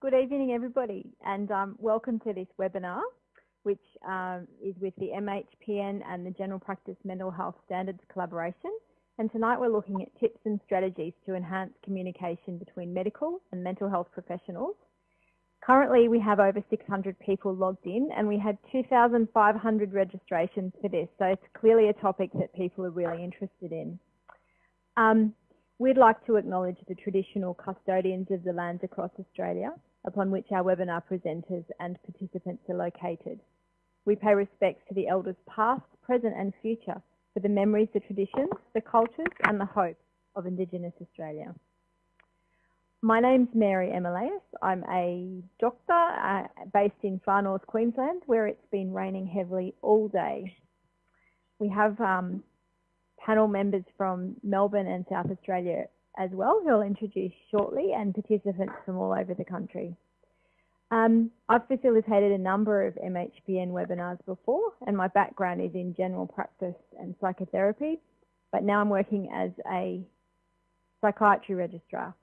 Good evening, everybody, and um, welcome to this webinar, which um, is with the MHPN and the General Practice Mental Health Standards collaboration. And tonight we're looking at tips and strategies to enhance communication between medical and mental health professionals. Currently, we have over 600 people logged in and we had 2,500 registrations for this. So it's clearly a topic that people are really interested in. Um, We'd like to acknowledge the traditional custodians of the lands across Australia upon which our webinar presenters and participants are located. We pay respects to the elders past, present and future for the memories, the traditions, the cultures and the hopes of Indigenous Australia. My name's Mary Emilius. I'm a doctor uh, based in far north Queensland where it's been raining heavily all day. We have um, panel members from Melbourne and South Australia as well, who I'll introduce shortly, and participants from all over the country. Um, I've facilitated a number of MHPN webinars before, and my background is in general practice and psychotherapy, but now I'm working as a psychiatry registrar.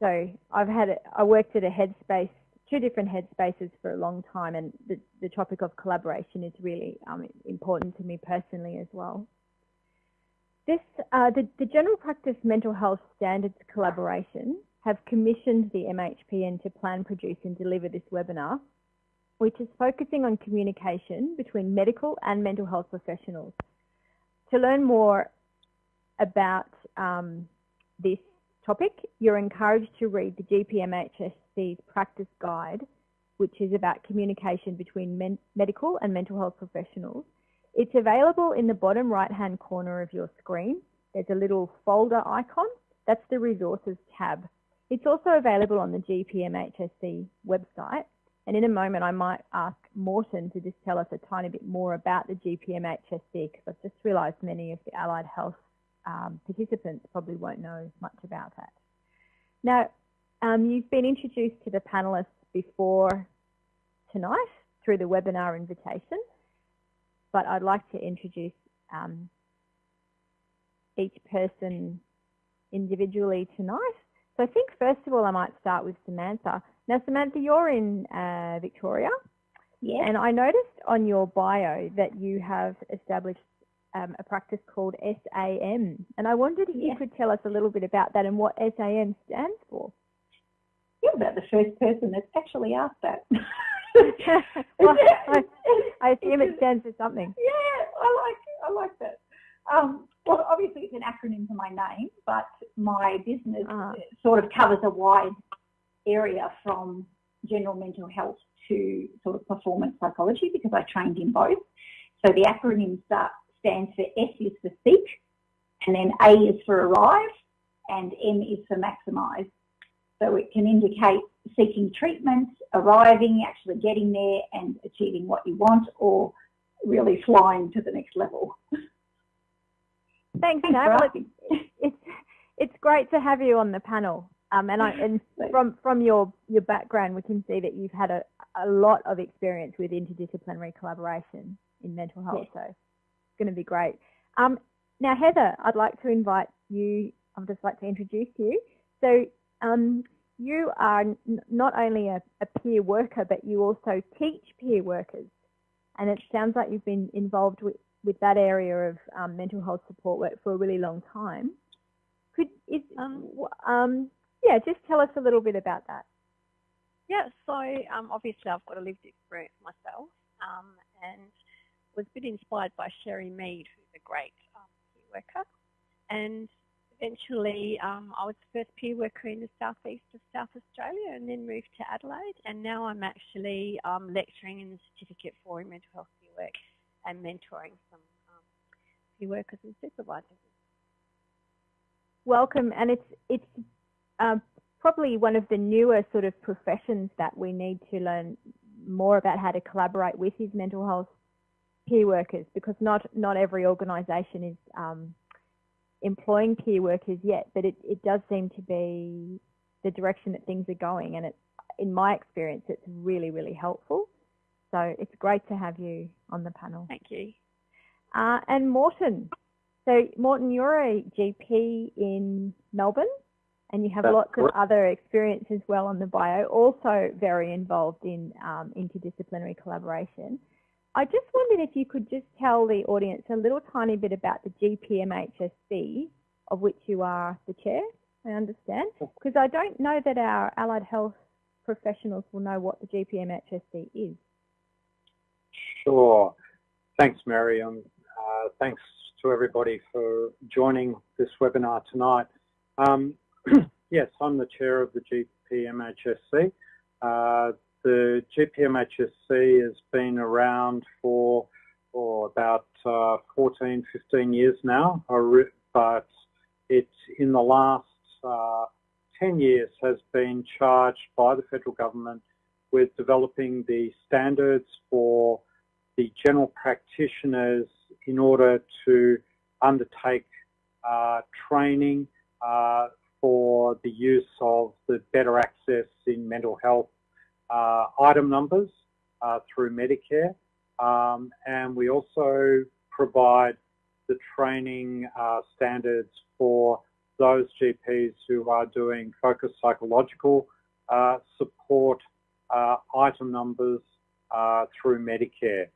So I've had, a, I worked at a headspace, two different headspaces for a long time, and the, the topic of collaboration is really um, important to me personally as well. This, uh, the, the General Practice Mental Health Standards Collaboration have commissioned the MHPN to plan, produce and deliver this webinar, which is focusing on communication between medical and mental health professionals. To learn more about um, this topic, you're encouraged to read the GPMHSC's practice guide, which is about communication between medical and mental health professionals it's available in the bottom right hand corner of your screen. There's a little folder icon. That's the resources tab. It's also available on the GPMHSC website. And in a moment, I might ask Morton to just tell us a tiny bit more about the GPMHSC because I've just realised many of the allied health um, participants probably won't know much about that. Now, um, you've been introduced to the panellists before tonight through the webinar invitation but I'd like to introduce um, each person individually tonight. So I think first of all, I might start with Samantha. Now, Samantha, you're in uh, Victoria. Yes. And I noticed on your bio that you have established um, a practice called SAM. And I wondered if yes. you could tell us a little bit about that and what SAM stands for. You're about the first person that's actually asked that. well, I, I, assume it stands for something. Yeah, I like I like that. Um, well, obviously it's an acronym for my name, but my business uh sort of covers a wide area from general mental health to sort of performance psychology because I trained in both. So the acronym start, stands for S is for seek, and then A is for arrive, and M is for maximize. So it can indicate seeking treatment, arriving, actually getting there and achieving what you want or really flying to the next level. Thanks, Thanks it's, it's, it's great to have you on the panel. Um, and I, and from, from your, your background, we can see that you've had a, a lot of experience with interdisciplinary collaboration in mental health. Yes. So it's going to be great. Um, now, Heather, I'd like to invite you, I'd just like to introduce you. So um, you are not only a, a, peer worker, but you also teach peer workers. And it sounds like you've been involved with, with that area of um, mental health support work for a really long time. Could is, um, um, yeah, just tell us a little bit about that. Yeah, so um, obviously I've got a lived experience myself um, and was a bit inspired by Shery Mead, who's a great um, peer worker. And eventually um, I was the first peer worker in the southeast of South Australia and then moved to Adelaide and now I'm actually um, lecturing in the certificate for mental health peer work and mentoring some um, peer workers and supervisors. Welcome and it's, it's um, probably one of the newer sort of professions that we need to learn more about how to collaborate with is mental health peer workers because not, not every organisation is um, employing peer workers yet, but it, it does seem to be the direction that things are going. And it, in my experience, it's really, really helpful. So it's great to have you on the panel. Thank you. Uh, and Morton. So Morton, you're a GP in Melbourne and you have That's lots of other experience as well on the bio, also very involved in um, interdisciplinary collaboration. I just wondered if you could just tell the audience a little tiny bit about the GPMHSC, of which you are the chair, I understand, because I don't know that our allied health professionals will know what the GPMHSC is. Sure. Thanks, Miriam. Uh, thanks to everybody for joining this webinar tonight. Um, yes, I'm the chair of the GPMHSC. Uh, the GPMHSC has been around for, for about uh, 14, 15 years now, but it in the last uh, 10 years has been charged by the federal government with developing the standards for the general practitioners in order to undertake uh, training uh, for the use of the better access in mental health item numbers uh, through Medicare. Um, and we also provide the training uh, standards for those GPs who are doing focused psychological uh, support item numbers through Medicare.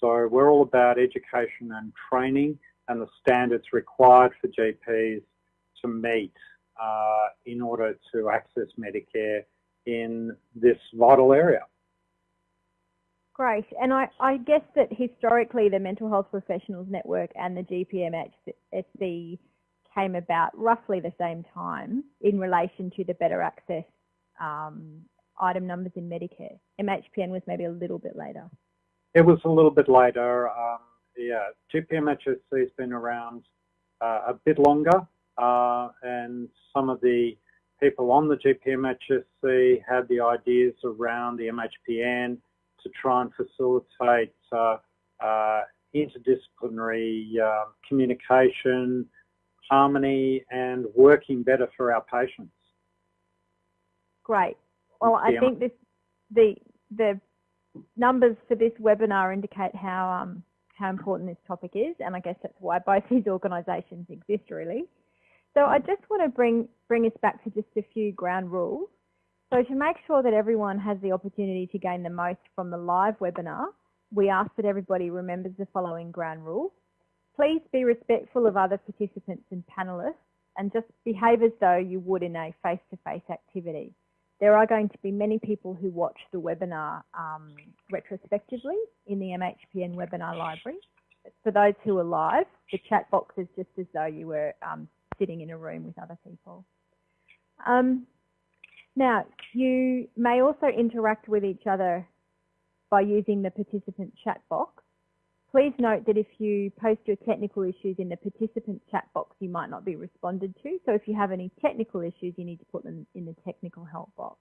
So we're all about education and training and the standards required for GPs to meet uh, in order to access Medicare in this vital area. Great. And I, I, guess that historically the Mental Health Professionals Network and the GPMHSC came about roughly the same time in relation to the better access um, item numbers in Medicare. MHPN was maybe a little bit later. It was a little bit later. Um, yeah, GPMHSC has been around uh, a bit longer, uh, and some of the people on the GPMHSC had the ideas around the MHPN to try and facilitate uh, uh, interdisciplinary uh, communication, harmony, and working better for our patients. Great. Well, I think this, the the numbers for this webinar indicate how um, how important this topic is, and I guess that's why both these organisations exist, really. So I just want to bring bring us back to just a few ground rules. So to make sure that everyone has the opportunity to gain the most from the live webinar, we ask that everybody remembers the following ground rules. Please be respectful of other participants and panellists and just behave as though you would in a face-to-face -face activity. There are going to be many people who watch the webinar um, retrospectively in the MHPN webinar library. For those who are live, the chat box is just as though you were um, sitting in a room with other people. Um, now, you may also interact with each other by using the participant chat box. Please note that if you post your technical issues in the participant chat box, you might not be responded to. So if you have any technical issues, you need to put them in the technical help box,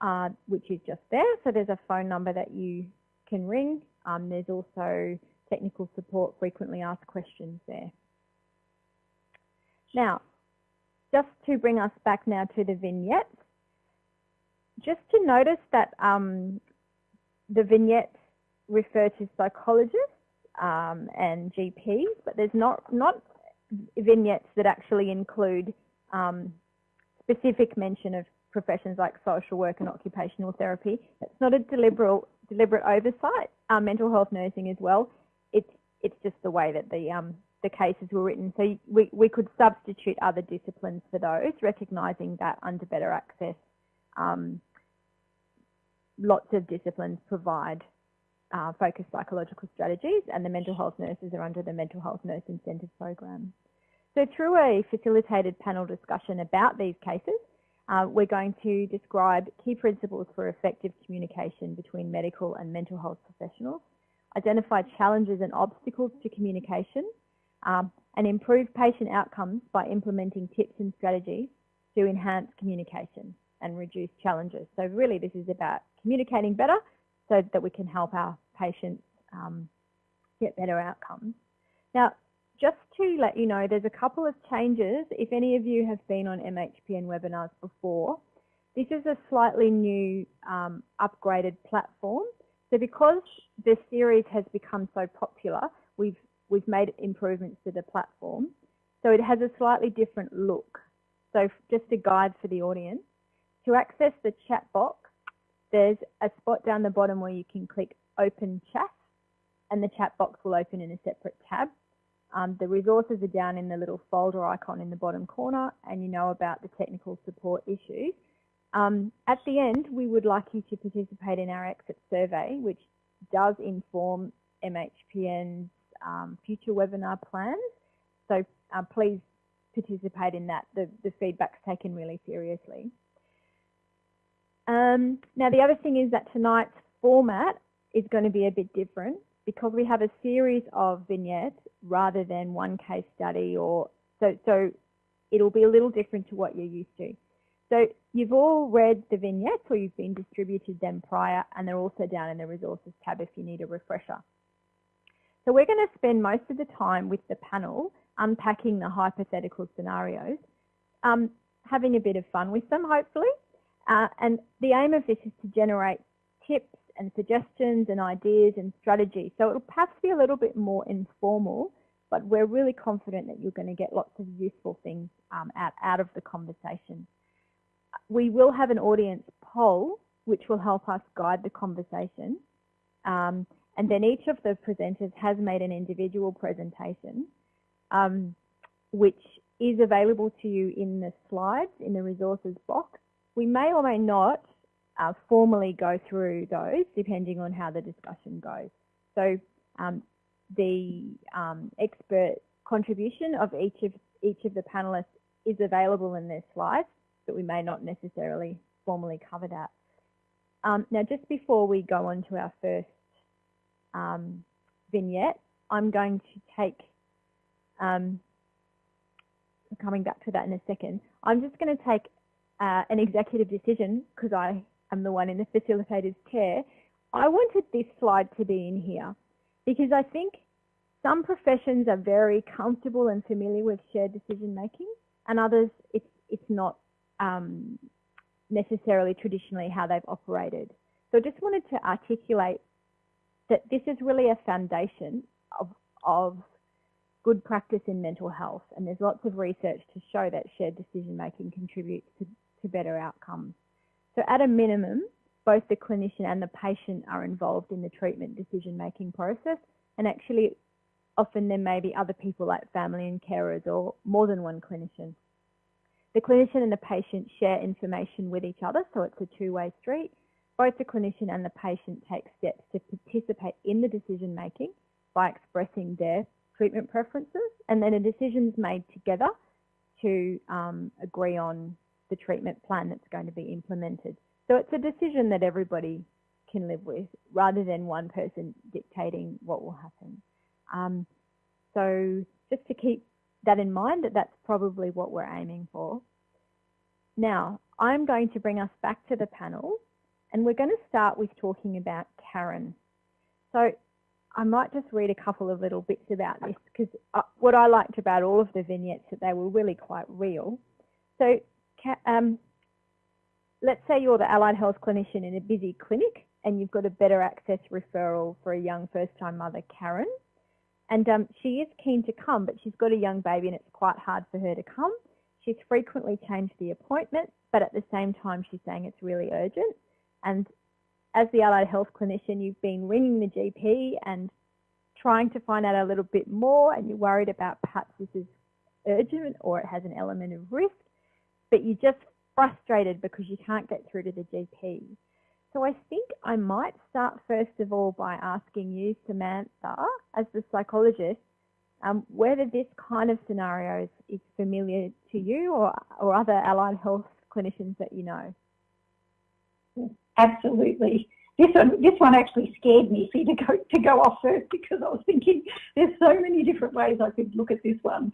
uh, which is just there. So there's a phone number that you can ring. Um, there's also technical support, frequently asked questions there. Now, just to bring us back now to the vignettes, just to notice that um, the vignettes refer to psychologists um, and GPs, but there's not, not vignettes that actually include um, specific mention of professions like social work and occupational therapy. It's not a deliberate, deliberate oversight. Um, mental health nursing as well. It's, it's just the way that the, um, the cases were written. So we, we could substitute other disciplines for those, recognising that under better access, um, lots of disciplines provide uh, focused psychological strategies and the mental health nurses are under the mental health nurse incentive program. So through a facilitated panel discussion about these cases, uh, we're going to describe key principles for effective communication between medical and mental health professionals, identify challenges and obstacles to communication, um, and improve patient outcomes by implementing tips and strategies to enhance communication and reduce challenges. So really this is about communicating better so that we can help our patients um, get better outcomes. Now, just to let you know, there's a couple of changes. If any of you have been on MHPN webinars before, this is a slightly new um, upgraded platform. So because this series has become so popular, we've, we've made improvements to the platform. So it has a slightly different look. So just a guide for the audience. To access the chat box, there's a spot down the bottom where you can click open chat and the chat box will open in a separate tab. Um, the resources are down in the little folder icon in the bottom corner and you know about the technical support issues. Um, at the end, we would like you to participate in our exit survey, which does inform MHPN's um, future webinar plans. So uh, please participate in that. The, the feedback's taken really seriously. Um, now, the other thing is that tonight's format is going to be a bit different because we have a series of vignettes rather than one case study or so, so it'll be a little different to what you're used to. So you've all read the vignettes or you've been distributed them prior and they're also down in the resources tab if you need a refresher. So we're going to spend most of the time with the panel unpacking the hypothetical scenarios, um, having a bit of fun with them hopefully. Uh, and the aim of this is to generate tips and suggestions and ideas and strategies. So it'll perhaps be a little bit more informal, but we're really confident that you're going to get lots of useful things um, out, out of the conversation. We will have an audience poll, which will help us guide the conversation. Um, and then each of the presenters has made an individual presentation, um, which is available to you in the slides in the resources box. We may or may not uh, formally go through those depending on how the discussion goes. So um, the um, expert contribution of each of each of the panelists is available in their slides, but we may not necessarily formally cover that. Um, now, just before we go on to our first um, vignette, I'm going to take, um, coming back to that in a second, I'm just going to take uh, an executive decision because I am the one in the facilitator's chair, I wanted this slide to be in here because I think some professions are very comfortable and familiar with shared decision making and others it's, it's not um, necessarily traditionally how they've operated. So I just wanted to articulate that this is really a foundation of, of good practice in mental health and there's lots of research to show that shared decision making contributes to, to better outcomes. So at a minimum, both the clinician and the patient are involved in the treatment decision-making process. And actually, often there may be other people like family and carers or more than one clinician. The clinician and the patient share information with each other, so it's a two-way street. Both the clinician and the patient take steps to participate in the decision making by expressing their treatment preferences, and then a decision is made together to um, agree on the treatment plan that's going to be implemented. So it's a decision that everybody can live with rather than one person dictating what will happen. Um, so just to keep that in mind that that's probably what we're aiming for. Now, I'm going to bring us back to the panel and we're going to start with talking about Karen. So I might just read a couple of little bits about this because uh, what I liked about all of the vignettes is that they were really quite real. So um, let's say you're the allied health clinician in a busy clinic and you've got a better access referral for a young first-time mother, Karen. And um, she is keen to come, but she's got a young baby and it's quite hard for her to come. She's frequently changed the appointment, but at the same time, she's saying it's really urgent. And as the allied health clinician, you've been ringing the GP and trying to find out a little bit more, and you're worried about perhaps this is urgent or it has an element of risk but you're just frustrated because you can't get through to the GP. So I think I might start first of all by asking you, Samantha, as the psychologist, um, whether this kind of scenario is familiar to you or, or other allied health clinicians that you know. Absolutely. This one, this one actually scared me see, to go to go off first because I was thinking there's so many different ways I could look at this one.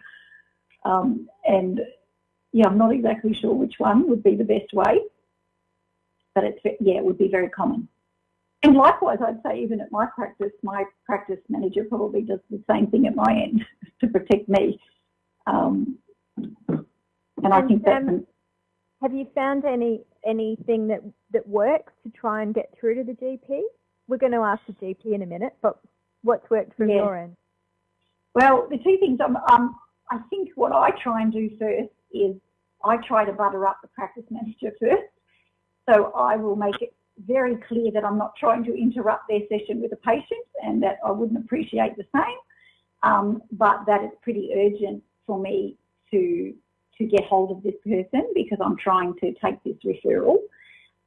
Um, and yeah, I'm not exactly sure which one would be the best way, but it's, yeah, it would be very common. And likewise, I'd say even at my practice, my practice manager probably does the same thing at my end to protect me. Um, and I think that. Have you found any anything that that works to try and get through to the GP? We're going to ask the GP in a minute, but what's worked from yeah. your end? Well, the two things. Um, um, I think what I try and do first is I try to butter up the practice manager first. So I will make it very clear that I'm not trying to interrupt their session with a patient and that I wouldn't appreciate the same, um, but that it's pretty urgent for me to to get hold of this person because I'm trying to take this referral.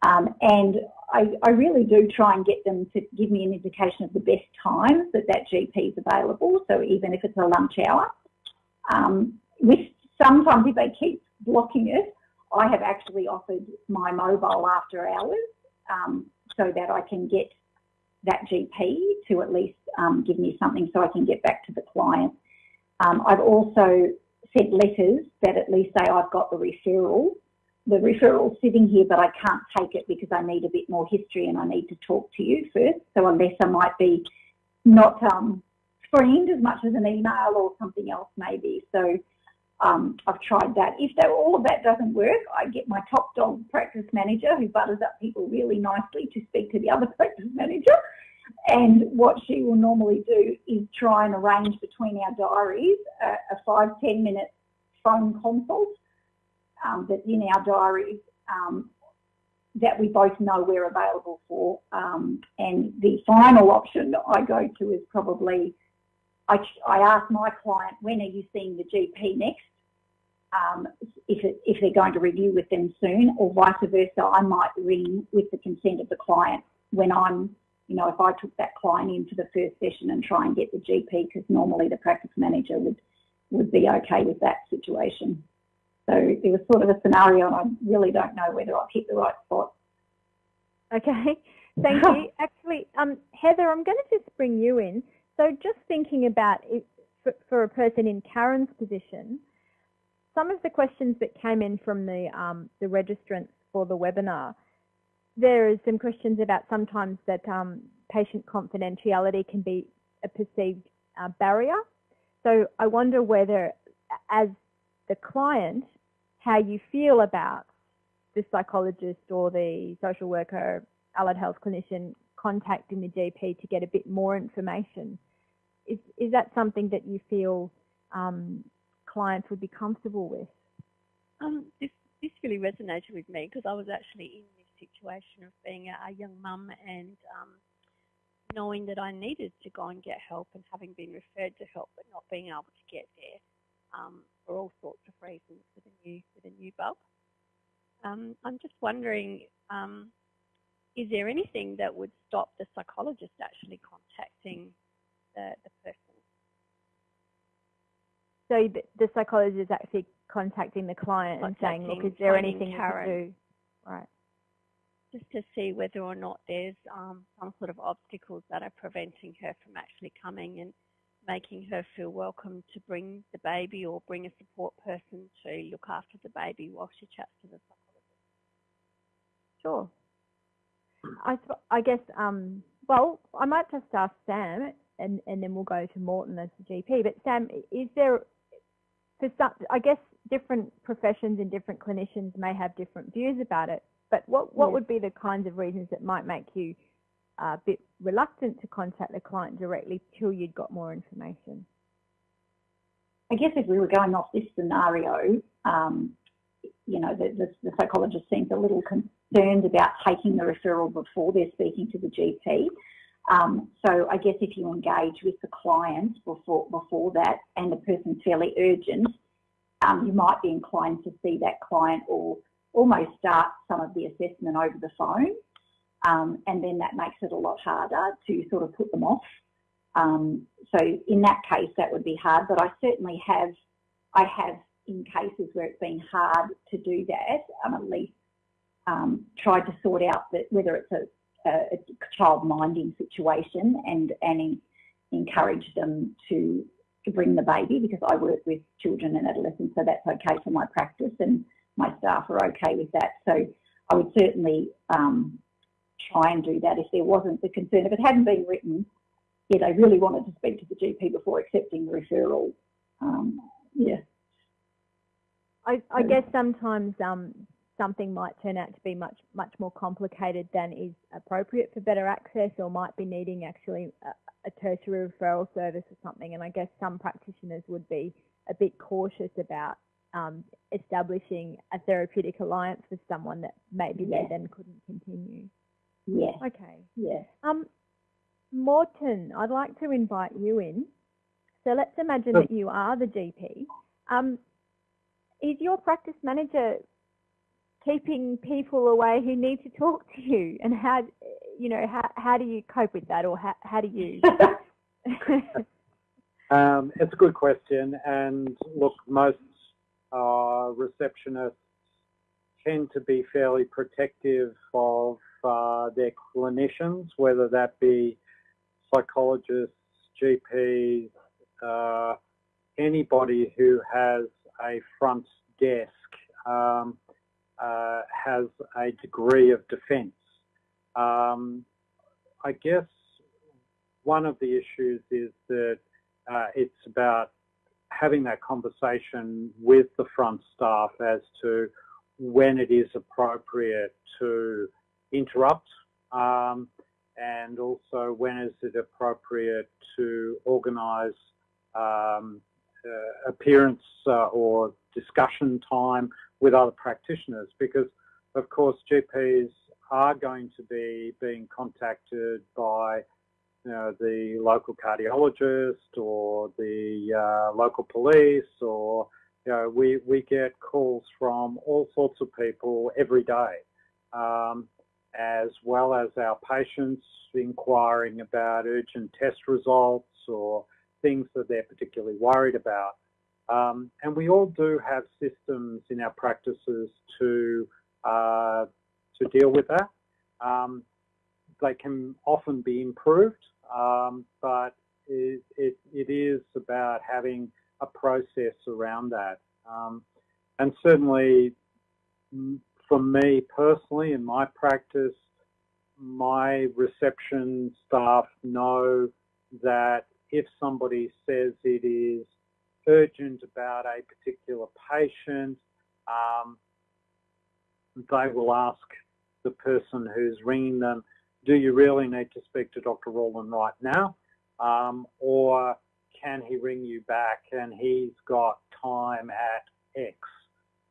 Um, and I, I, really do try and get them to give me an indication of the best times that that GP is available. So even if it's a lunch hour, um, with sometimes if they keep blocking it, I have actually offered my mobile after hours um, so that I can get that GP to at least um, give me something so I can get back to the client. Um, I've also sent letters that at least say I've got the referral. The referral's sitting here, but I can't take it because I need a bit more history and I need to talk to you first. So a letter might be not um, screened as much as an email or something else maybe. So um, I've tried that. If that, all of that doesn't work, I get my top dog practice manager who butters up people really nicely to speak to the other practice manager. And what she will normally do is try and arrange between our diaries a, a five, 10 minute phone consult um, that's in our diaries um, that we both know we're available for. Um, and the final option I go to is probably I, I ask my client, when are you seeing the GP next? Um, if, it, if they're going to review with them soon, or vice versa, I might ring with the consent of the client when I'm, you know, if I took that client in for the first session and try and get the GP, because normally the practice manager would, would be okay with that situation. So it was sort of a scenario, and I really don't know whether I've hit the right spot. Okay, thank you. Actually, um, Heather, I'm going to just bring you in. So just thinking about it for, for a person in Karen's position, some of the questions that came in from the, um, the registrants for the webinar, there is some questions about sometimes that um, patient confidentiality can be a perceived uh, barrier. So I wonder whether, as the client, how you feel about the psychologist or the social worker, allied health clinician contacting the GP to get a bit more information is, is that something that you feel um, clients would be comfortable with? Um, this, this really resonated with me because I was actually in situation of being a, a young mum and um, knowing that I needed to go and get help and having been referred to help but not being able to get there um, for all sorts of reasons with a new, with a new bub. Um, I'm just wondering, um, is there anything that would stop the psychologist actually contacting the, the person. So the, the psychologist is actually contacting the client contacting, and saying, look, is there anything Karen, you can do? Right. Just to see whether or not there's um, some sort of obstacles that are preventing her from actually coming and making her feel welcome to bring the baby or bring a support person to look after the baby while she chats to the psychologist. Sure. I, I guess, um, well, I might just ask Sam and, and then we'll go to Morton as the GP. But Sam, is there, for some, I guess different professions and different clinicians may have different views about it, but what, what would be the kinds of reasons that might make you a bit reluctant to contact the client directly till you'd got more information? I guess if we were going off this scenario, um, you know, the, the, the, psychologist seems a little concerned about taking the referral before they're speaking to the GP. Um, so I guess if you engage with the client before before that and the person's fairly urgent, um, you might be inclined to see that client or almost start some of the assessment over the phone. Um, and then that makes it a lot harder to sort of put them off. Um, so in that case, that would be hard, but I certainly have, I have in cases where it's been hard to do that, I'm at least um, tried to sort out that whether it's a a, child minding situation and, and in, encourage them to, to bring the baby because I work with children and adolescents, so that's okay for my practice and my staff are okay with that. So I would certainly um, try and do that if there wasn't the concern. If it hadn't been written, yeah, they really wanted to speak to the GP before accepting the referral. Um, yeah. I, I, guess sometimes um, something might turn out to be much much more complicated than is appropriate for better access or might be needing actually a, a tertiary referral service or something and I guess some practitioners would be a bit cautious about um, establishing a therapeutic alliance with someone that maybe Yeah. they then couldn't continue. Yes, Okay. yes. Um, Morton, I'd like to invite you in. So let's imagine Sure. that you are the GP. Um, is your practice manager keeping people away who need to talk to you? And how, you know, how, how do you cope with that or how, how do you? Um, it's a good question, and look, most uh, receptionists tend to be fairly protective of uh, their clinicians, whether that be psychologists, GPs, uh, anybody who has a front desk um, uh, has a degree of defence. Um, I guess one of the issues is that uh, it's about having that conversation with the front staff as to when it is appropriate to interrupt um, and also when is it appropriate to organise um, uh, appearance uh, or discussion time with other practitioners. Because of course GPs are going to be being contacted by you know, the local cardiologist or the uh, local police or, you know, we, we get calls from all sorts of people every day, um, as well as our patients inquiring about urgent test results or things that they're particularly worried about. Um, and we all do have systems in our practices to, uh, to deal with that. Um, they can often be improved, um, but it, it, it is about having a process around that. Um, and certainly, for me personally, in my practice, my reception staff know that if somebody says it is urgent about a particular patient, um, they will ask the person who's ringing them, do you really need to speak to Dr. Rawlin right now? Um, or can he ring you back and he's got time at X?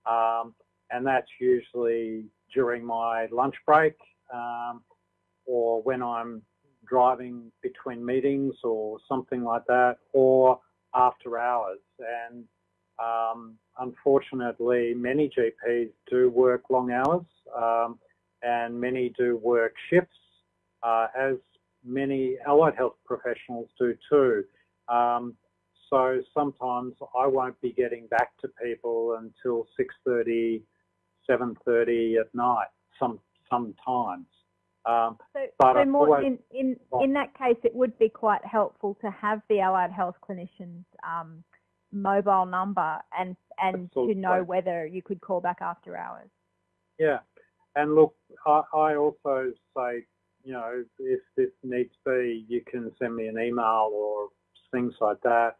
Um, and that's usually during my lunch break um, or when I'm driving between meetings or something like that, or after hours. And um, unfortunately, many GPs do work long hours um, and many do work shifts, uh, as many allied health professionals do too. Um, so sometimes I won't be getting back to people until 6.30, 7.30 at night, some sometimes. Um, So, But so more in, in, in that case, it would be quite helpful to have the allied health clinician's um, mobile number and, and to know whether you could call back after hours. Yeah, and look, I, I also say, you know, if this needs to be, you can send me an email or things like that.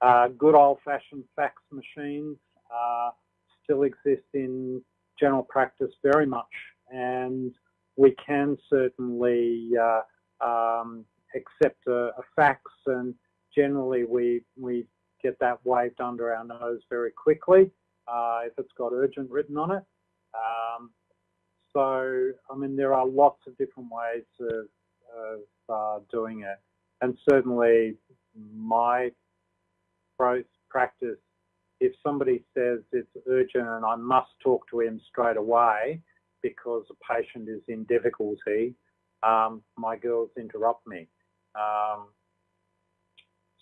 Uh, good old-fashioned fax machines uh, still exist in general practice very much, and we can certainly uh, um, accept a, a fax, and generally we we get that waved under our nose very quickly uh, if it's got urgent written on it. Um, so, I mean, there are lots of different ways of, of uh, doing it. And certainly my practice, if somebody says it's urgent and I must talk to him straight away because a patient is in difficulty, um, my girls interrupt me. Um,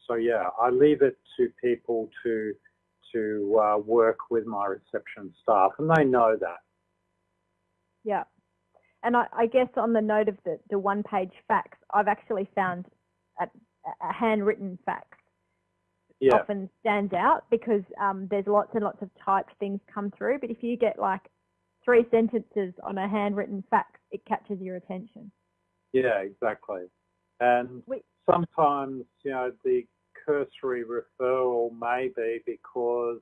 so yeah, I leave it to people to to uh, work with my reception staff, and they know that. Yeah. And I, I guess on the note of the, the one page fax, I've actually found a, a handwritten fax Yeah, often stands out because um, there's lots and lots of typed things come through. But if you get like three sentences on a handwritten fax, it catches your attention. yeah, exactly. And sometimes, you know, the cursory referral may be because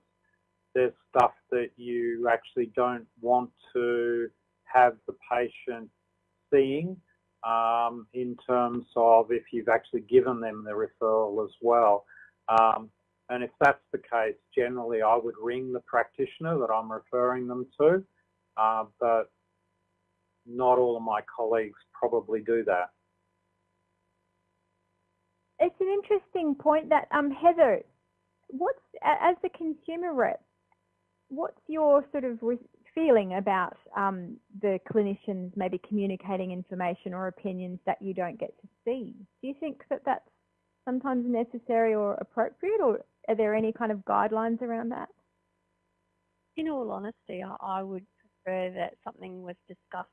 there's stuff that you actually don't want to have the patient seeing um, in terms of if you've actually given them the referral as well. Um, And if that's the case, generally I would ring the practitioner that I'm referring them to, uh, but not all of my colleagues probably do that. It's an interesting point that, um, Heather, what's, as the consumer rep, what's your sort of feeling about um, the clinicians maybe communicating information or opinions that you don't get to see? Do you think that that's sometimes necessary or appropriate, or are there any kind of guidelines around that? In all honesty, I would prefer that something was discussed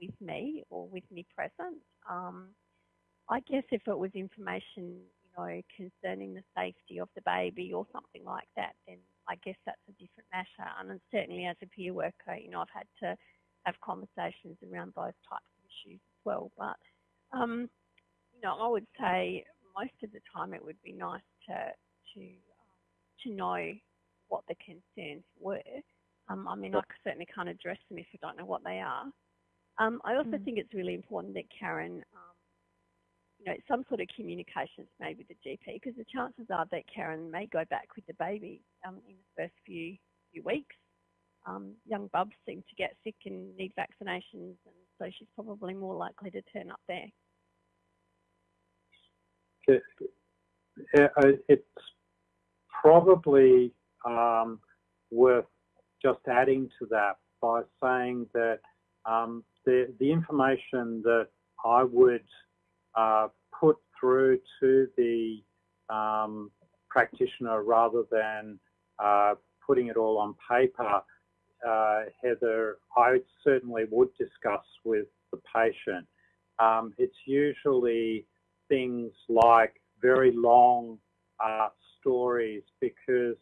with me or with me present. Um, I guess if it was information, you know, concerning the safety of the baby or something like that, then I guess that's a different matter. And certainly as a peer worker, you know, I've had to have conversations around those types of issues as well. But, um, you know, I would say most of the time it would be nice to, to, um, to know what the concerns were. Um, I mean, I certainly can't address them if I don't know what they are. Um, I also mm. think it's really important that Karen, um, you know, some sort of communications made with the GP because the chances are that Karen may go back with the baby um, in the first few few weeks. Um, young bubs seem to get sick and need vaccinations, and so she's probably more likely to turn up there. It's probably um, worth just adding to that by saying that um, the, the information that I would uh, put through to the um, practitioner rather than uh, putting it all on paper, uh, Heather, I certainly would discuss with the patient. Um, it's usually things like very long uh, stories because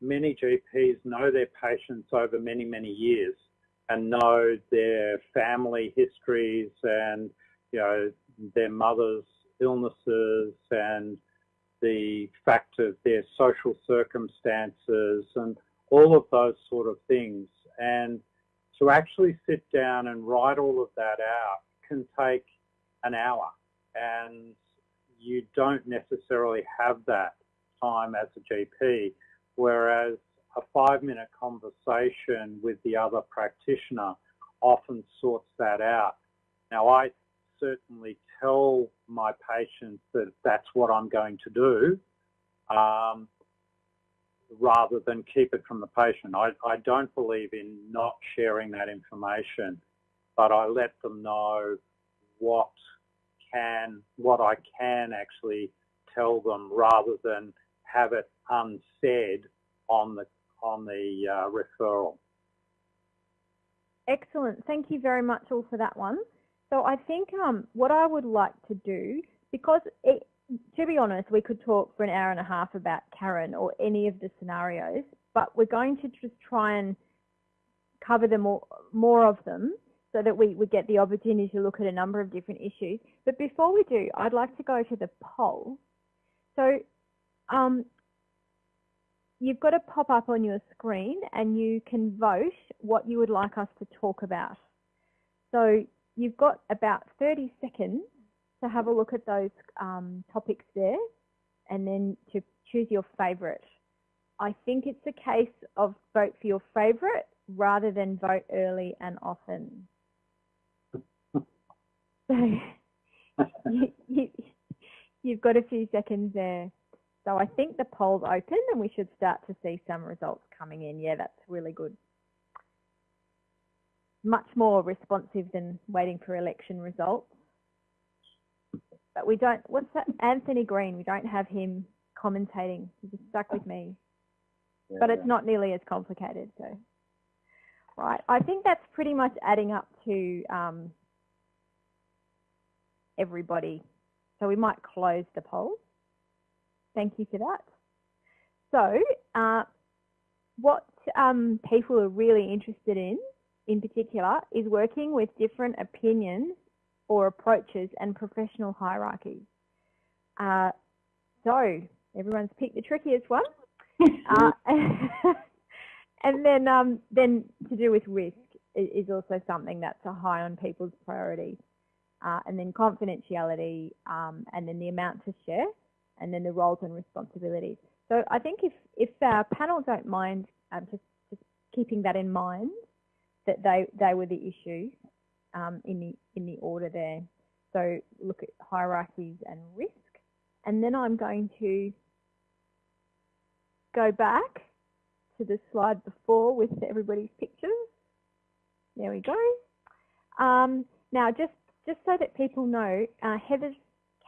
many GPs know their patients over many, many years and know their family histories and, you know, their mother's illnesses and the fact of their social circumstances and all of those sort of things. And to actually sit down and write all of that out can take an hour and you don't necessarily have that time as a GP, whereas a five minute conversation with the other practitioner often sorts that out. Now, I certainly tell my patients that that's what I'm going to do um, rather than keep it from the patient. I, I don't believe in not sharing that information, but I let them know what can, what I can actually tell them rather than have it unsaid on the on the uh, referral. Excellent. Thank you very much all for that one. So I think um, what I would like to do, because it, to be honest, we could talk for an hour and a half about Karen or any of the scenarios, but we're going to just try and cover them all, more of them so that we, we get the opportunity to look at a number of different issues. But before we do, I'd like to go to the poll. So um, you've got to pop up on your screen and you can vote what you would like us to talk about. So you've got about 30 seconds to have a look at those um, topics there and then to choose your favourite. I think it's a case of vote for your favourite rather than vote early and often. So you, you, you've got a few seconds there. So I think the poll's open and we should start to see some results coming in. Yeah, that's really good. Much more responsive than waiting for election results. But we don't, what's that? Anthony Green, we don't have him commentating. He's just stuck with me. Yeah, but it's not nearly as complicated. So, right. I think that's pretty much adding up to um, everybody. So we might close the poll. Thank you for that. So uh, what um, people are really interested in, in particular, is working with different opinions or approaches and professional hierarchies. Uh, so everyone's picked the trickiest one. uh, and then, um, then to do with risk is also something that's a high on people's priority. Uh, and then confidentiality, um, and then the amount to share and then the roles and responsibilities. So I think if, if our panel don't mind um, just, just keeping that in mind, that they, they were the issue um, in, the, in the order there. So look at hierarchies and risk. And then I'm going to go back to the slide before with everybody's pictures. There we go. Um, now, just, just so that people know, uh, Heather's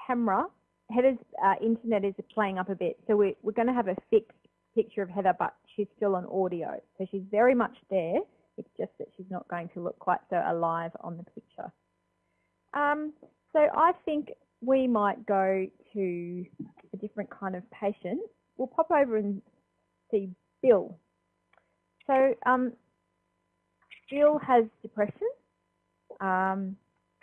camera, Heather's uh, internet is playing up a bit. So we're, we're going to have a fixed picture of Heather, but she's still on audio. So she's very much there. It's just that she's not going to look quite so alive on the picture. Um, so I think we might go to a different kind of patient. We'll pop over and see Bill. So um, Bill has depression um,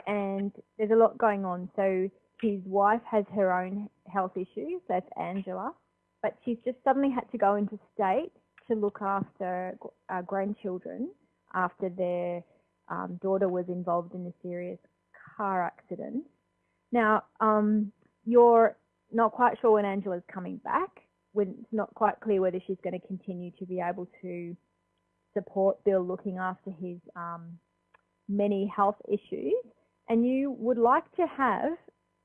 and there's a lot going on. So his wife has her own health issues, that's Angela, but she's just suddenly had to go into state to look after uh, grandchildren after their um, daughter was involved in a serious car accident. Now, um, you're not quite sure when Angela's coming back. When it's not quite clear whether she's going to continue to be able to support Bill looking after his um, many health issues. And you would like to have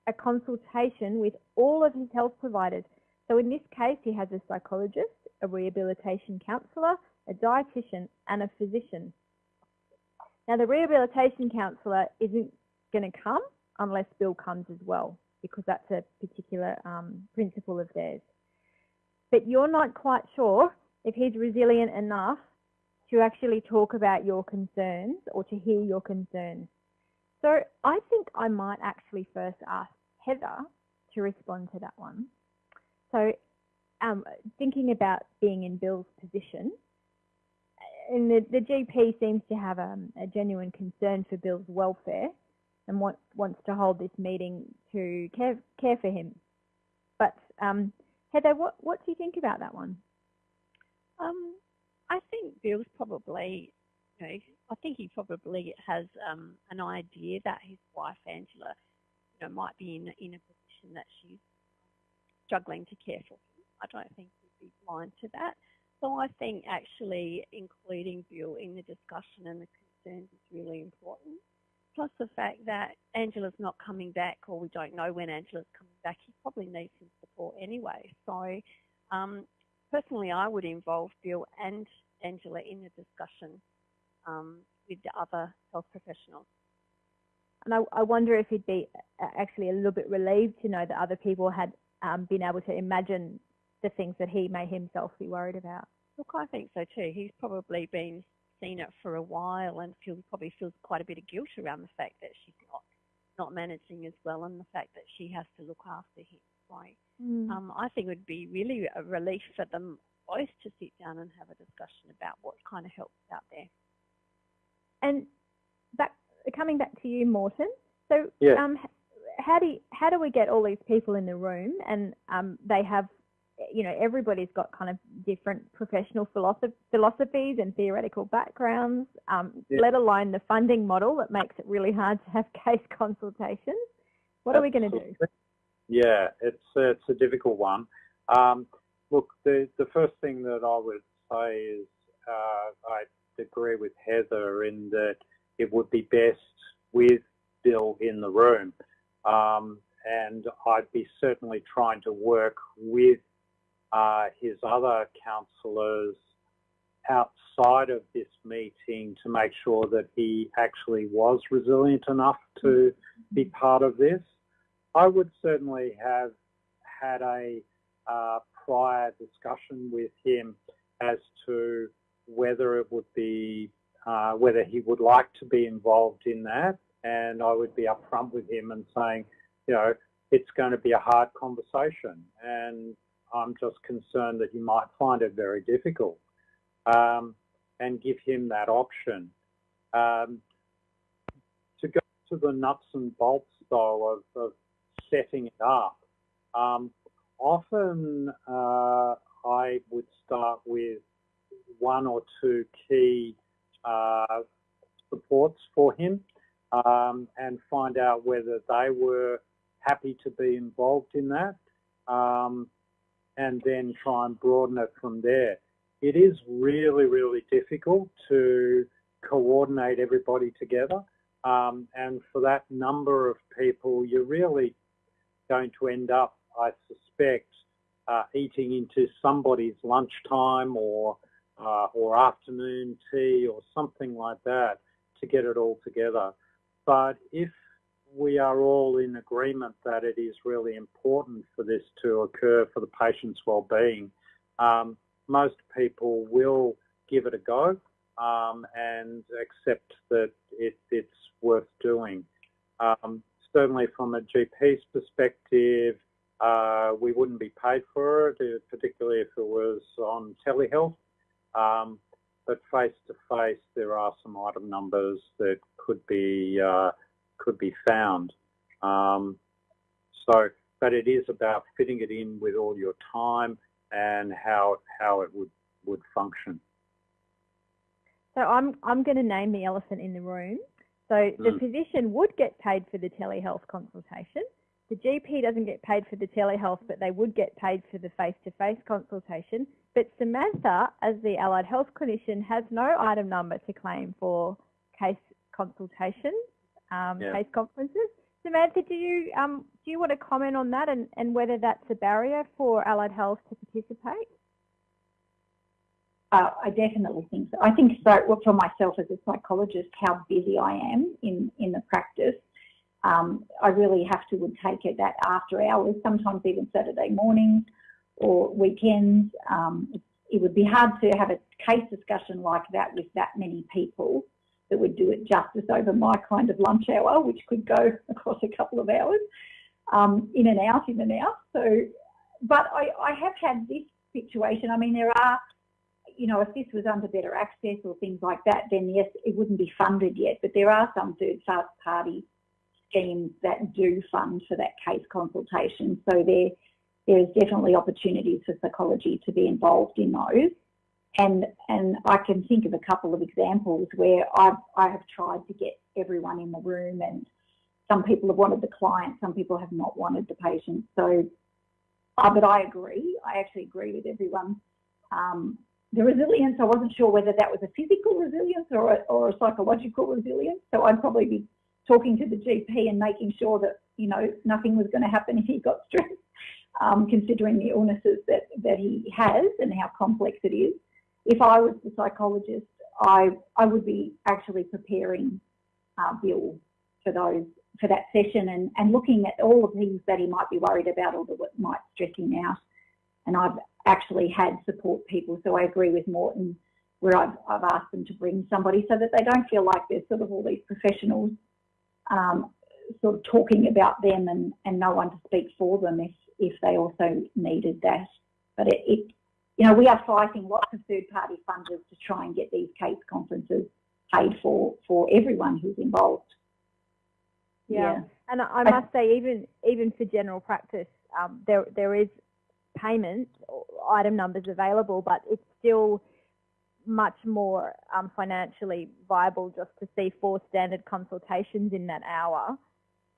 a consultation with all of his health providers. So in this case, he has a psychologist, a rehabilitation counsellor, a dietitian, and a physician. Now, the rehabilitation counsellor isn't going to come unless Bill comes as well, because that's a particular um, principle of theirs. But you're not quite sure if he's resilient enough to actually talk about your concerns or to hear your concerns. So I think I might actually first ask Heather to respond to that one. So um, thinking about being in Bill's position, and the, the GP seems to have um, a genuine concern for Bill's welfare and want, wants to hold this meeting to care, care for him. But um, Heather, what, what do you think about that one? Um, I think Bill's probably, you know, I think he probably has um, an idea that his wife Angela, you know, might be in in a position that she's struggling to care for him. I don't think he'd be blind to that. So I think actually including Bill in the discussion and the concerns is really important plus the fact that Angela's not coming back or we don't know when Angela's coming back, he probably needs his support anyway. So um, personally, I would involve Bill and Angela in the discussion um, with the other health professionals. And I, I, wonder if he'd be actually a little bit relieved to know that other people had um, been able to imagine the things that he may himself be worried about. Look, I think so too. He's probably been seen it for a while and feel, probably feels quite a bit of guilt around the fact that she's not not managing as well and the fact that she has to look after him. So mm. um, I think it would be really a relief for them both to sit down and have a discussion about what kind of help is out there. And back, coming back to you, Morton. So yeah. um, how do you, how do we get all these people in the room and um, they have you know, everybody's got kind of different professional philosophies and theoretical backgrounds, um, yeah. let alone the funding model that makes it really hard to have case consultations. What Absolutely. are we going to do? Yeah, it's it's a difficult one. Um, look, the the first thing that I would say is uh, I agree with Heather in that it would be best with Bill in the room. Um, and I'd be certainly trying to work with uh, his other counsellors outside of this meeting to make sure that he actually was resilient enough to be part of this. I would certainly have had a uh, prior discussion with him as to whether it would be, uh, whether he would like to be involved in that. And I would be upfront with him and saying, you know, it's going to be a hard conversation. And I'm just concerned that he might find it very difficult um, and give him that option. Um, to go to the nuts and bolts, though, of, of setting it up, um, often uh, I would start with one or two key uh, supports for him um, and find out whether they were happy to be involved in that. Um, and then try and broaden it from there. It is really, really difficult to coordinate everybody together. Um, and for that number of people, you're really going to end up, I suspect, uh, eating into somebody's lunchtime or uh, or afternoon tea or something like that to get it all together. But if we are all in agreement that it is really important for this to occur for the patient's well-being, um, most people will give it a go um, and accept that it, it's worth doing. Um, certainly from a GP's perspective, uh, we wouldn't be paid for it, uh, particularly if it was on telehealth. Um, but face to face, there are some item numbers that could be uh, could be found. Um, so, but it is about fitting it in with all your time and how how it would would function. So I'm I'm going to name the elephant in the room. So the mm. physician would get paid for the telehealth consultation. The GP doesn't get paid for the telehealth, but they would get paid for the face-to-face -face consultation. But Samantha, as the allied health clinician, has no item number to claim for case consultations, um, yeah. case conferences. Samantha, do you um, do you want to comment on that and, and whether that's a barrier for allied health to participate? Uh, I definitely think so. I think so. Well, for myself as a psychologist, how busy I am in in the practice, um, I really have to would take it that after hours, sometimes even Saturday mornings or weekends. Um, it would be hard to have a case discussion like that with that many people that would do it justice over my kind of lunch hour, which could go across a couple of hours, um, in and out, in and out. So, but I, I have had this situation. I mean, there are, you know, if this was under better access or things like that, then yes, it wouldn't be funded yet. But there are some third party schemes that do fund for that case consultation. So there, there's definitely opportunities for psychology to be involved in those. And, and I can think of a couple of examples where I've, I have tried to get everyone in the room and some people have wanted the client, some people have not wanted the patient. So, uh, but I agree, I actually agree with everyone. Um, the resilience, I wasn't sure whether that was a physical resilience or a, or a psychological resilience. So I'd probably be talking to the GP and making sure that, you know, nothing was going to happen if he got stressed, um, considering the illnesses that, that he has and how complex it is if I was the psychologist, I I would be actually preparing uh, Bill for those for that session and and looking at all the things that he might be worried about or that might stress him out. And I've actually had support people, so I agree with Morton where I've, I've asked them to bring somebody so that they don't feel like there's sort of all these professionals um, sort of talking about them and, and no one to speak for them if, if they also needed that. But it, it you know, we are fighting lots of third-party funders to try and get these case conferences paid for for everyone who's involved. Yeah, yeah. and I must say, even even for general practice, um, there there is payment item numbers available, but it's still much more um, financially viable just to see four standard consultations in that hour,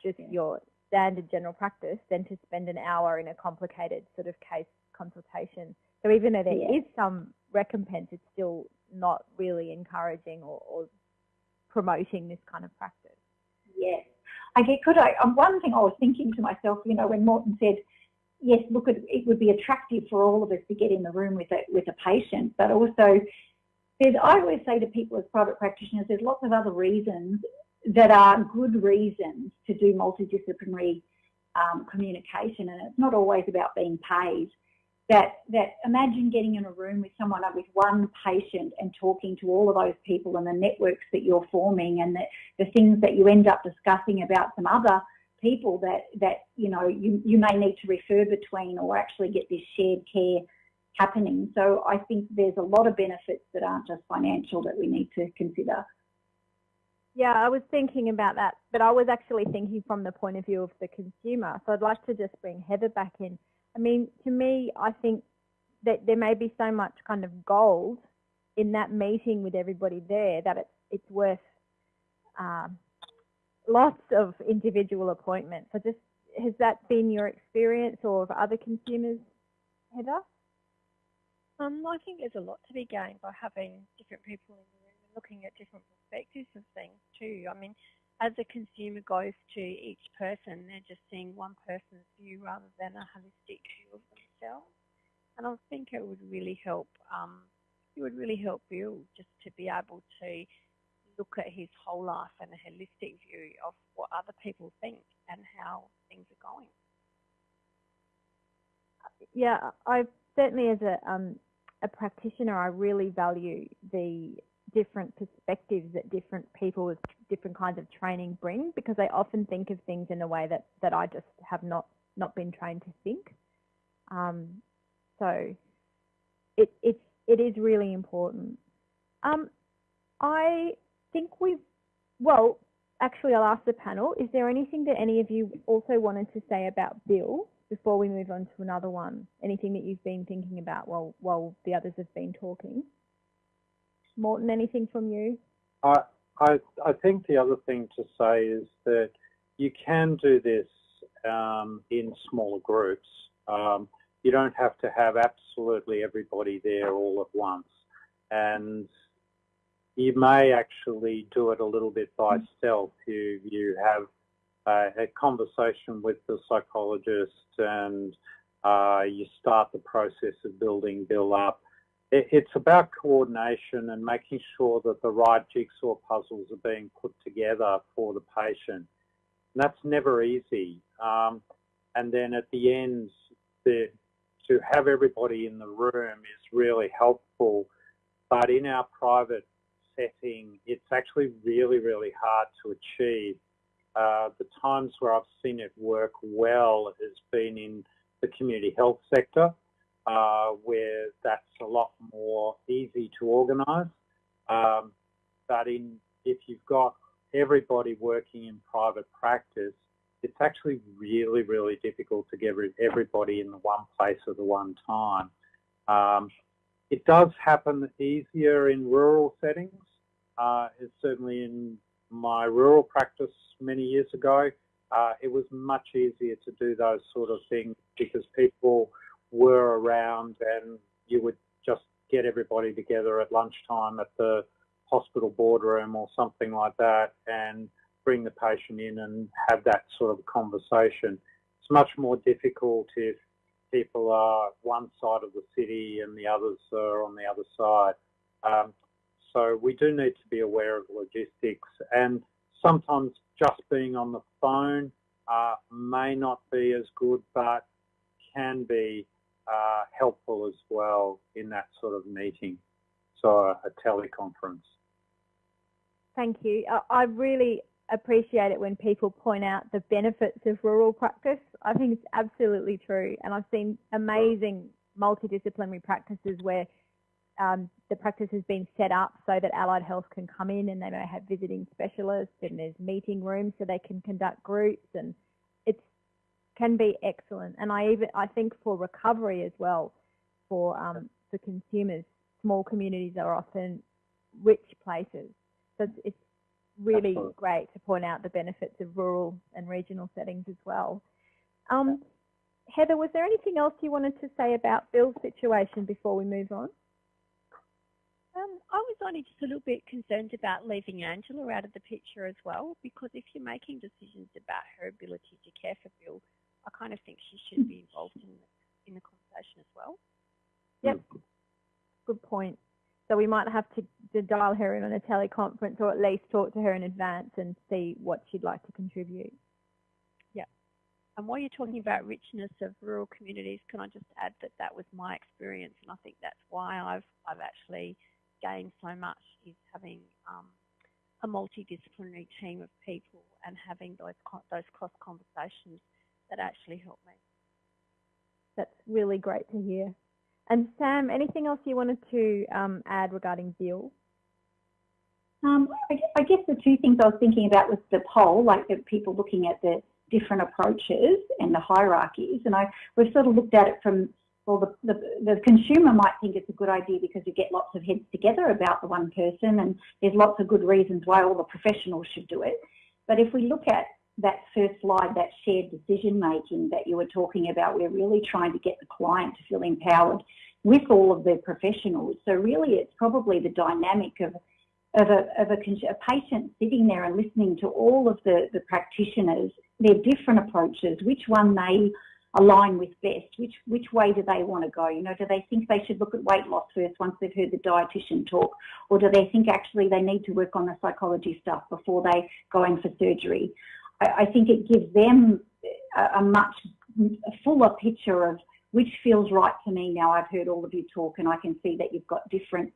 just yeah. your standard general practice, than to spend an hour in a complicated sort of case consultation. So even though there yeah. is some recompense, it's still not really encouraging or, or promoting this kind of practice. Yes. I get could I, um, one thing I was thinking to myself, you know, when Morton said, yes, look, it, it would be attractive for all of us to get in the room with a, with a patient, but also there's, I always say to people as private practitioners, there's lots of other reasons that are good reasons to do multidisciplinary um, communication, and it's not always about being paid. That that imagine getting in a room with someone with one patient and talking to all of those people and the networks that you're forming and the, the things that you end up discussing about some other people that that you know you, you may need to refer between or actually get this shared care happening. So i think there's a lot of benefits that aren't just financial that we need to consider yeah, I was thinking about that, but I was actually thinking from the point of view of the consumer. So I'd like to just bring Heather back in. I mean, to me, I think that there may be so much kind of gold in that meeting with everybody there that it's it's worth um, lots of individual appointments. So just has that been your experience or of other consumers? Heather? Um, I think there's a lot to be gained by having different people in looking at different perspectives of things too. I mean, as a consumer goes to each person, they're just seeing one person's view rather than a holistic view of themselves. And I think it would really help. Um, it would really help Bill just to be able to look at his whole life and a holistic view of what other people think and how things are going. Yeah, I certainly as a um, a practitioner, I really value the different perspectives that different people with different kinds of training bring because they often think of things in a way that, that I just have not, not been trained to think. Um, so it, it's, it is really important. Um, I think we've, well, actually I'll ask the panel, is there anything that any of you also wanted to say about Bill before we move on to another one? Anything that you've been thinking about while, while the others have been talking? Morton, anything from you? I, I, I think the other thing to say is that you can do this um, in smaller groups. Um, you don't have to have absolutely everybody there all at once. And you may actually do it a little bit by stealth. You, you have uh, a conversation with the psychologist and uh, you start the process of building Bill up it's about coordination and making sure that the right jigsaw puzzles are being put together for the patient. And that's never easy. Um, and then at the end, the, to have everybody in the room is really helpful. But in our private setting, it's actually really, really hard to achieve. Uh, the times where I've seen it work well has been in the community health sector uh, where that's a lot organise. Um, but in if you've got everybody working in private practice, it's actually really, really difficult to get everybody in the one place at the one time. Um, it does happen easier in rural settings. Uh, it's certainly in my rural practice many years ago, uh, it was much easier to do those sort of things because people were around and you would get everybody together at lunchtime at the hospital boardroom or something like that and bring the patient in and have that sort of conversation. It's much more difficult if people are one side of the city and the others are on the other side. Um, so we do need to be aware of logistics and sometimes just being on the phone uh, may not be as good but can be uh, helpful as well in that sort of meeting, so a, a teleconference. Thank you. I really appreciate it when people point out the benefits of rural practice. I think it's absolutely true. And I've seen amazing multidisciplinary practices where um, the practice has been set up so that allied health can come in and they may have visiting specialists and there's meeting rooms so they can conduct groups and can be excellent. And I even I think for recovery as well, for um, for consumers, small communities are often rich places. So it's, it's really Absolutely. great to point out the benefits of rural and regional settings as well. Um, Heather, was there anything else you wanted to say about Bill's situation before we move on? Um, I was only just a little bit concerned about leaving Angela out of the picture as well, because if you're making decisions about her ability to care for Bill, I kind of think she should be involved in the, in the conversation as well. Yep, good point. So we might have to, to dial her in on a teleconference or at least talk to her in advance and see what she'd like to contribute. Yeah. And while you're talking about richness of rural communities, can I just add that that was my experience, and I think that's why I've I've actually gained so much is having um, a multidisciplinary team of people and having those those cross conversations that actually helped me. That's really great to hear. And Sam, anything else you wanted to um, add regarding Bill? Um, I, I, guess the two things I was thinking about was the poll, like the people looking at the different approaches and the hierarchies. And I we've sort of looked at it from well, the, the, the, consumer might think it's a good idea because you get lots of heads together about the one person and there's lots of good reasons why all the professionals should do it. But if we look at that first slide, that shared decision making that you were talking about, we're really trying to get the client to feel empowered with all of the professionals. So really it's probably the dynamic of, of, a, of a, a patient sitting there and listening to all of the, the practitioners, their different approaches, which one they align with best, which, which way do they want to go? You know, do they think they should look at weight loss first once they've heard the dietitian talk? Or do they think actually they need to work on the psychology stuff before they go in for surgery? I, I think it gives them a, a much fuller picture of which feels right to me now I've heard all of you talk and I can see that you've got different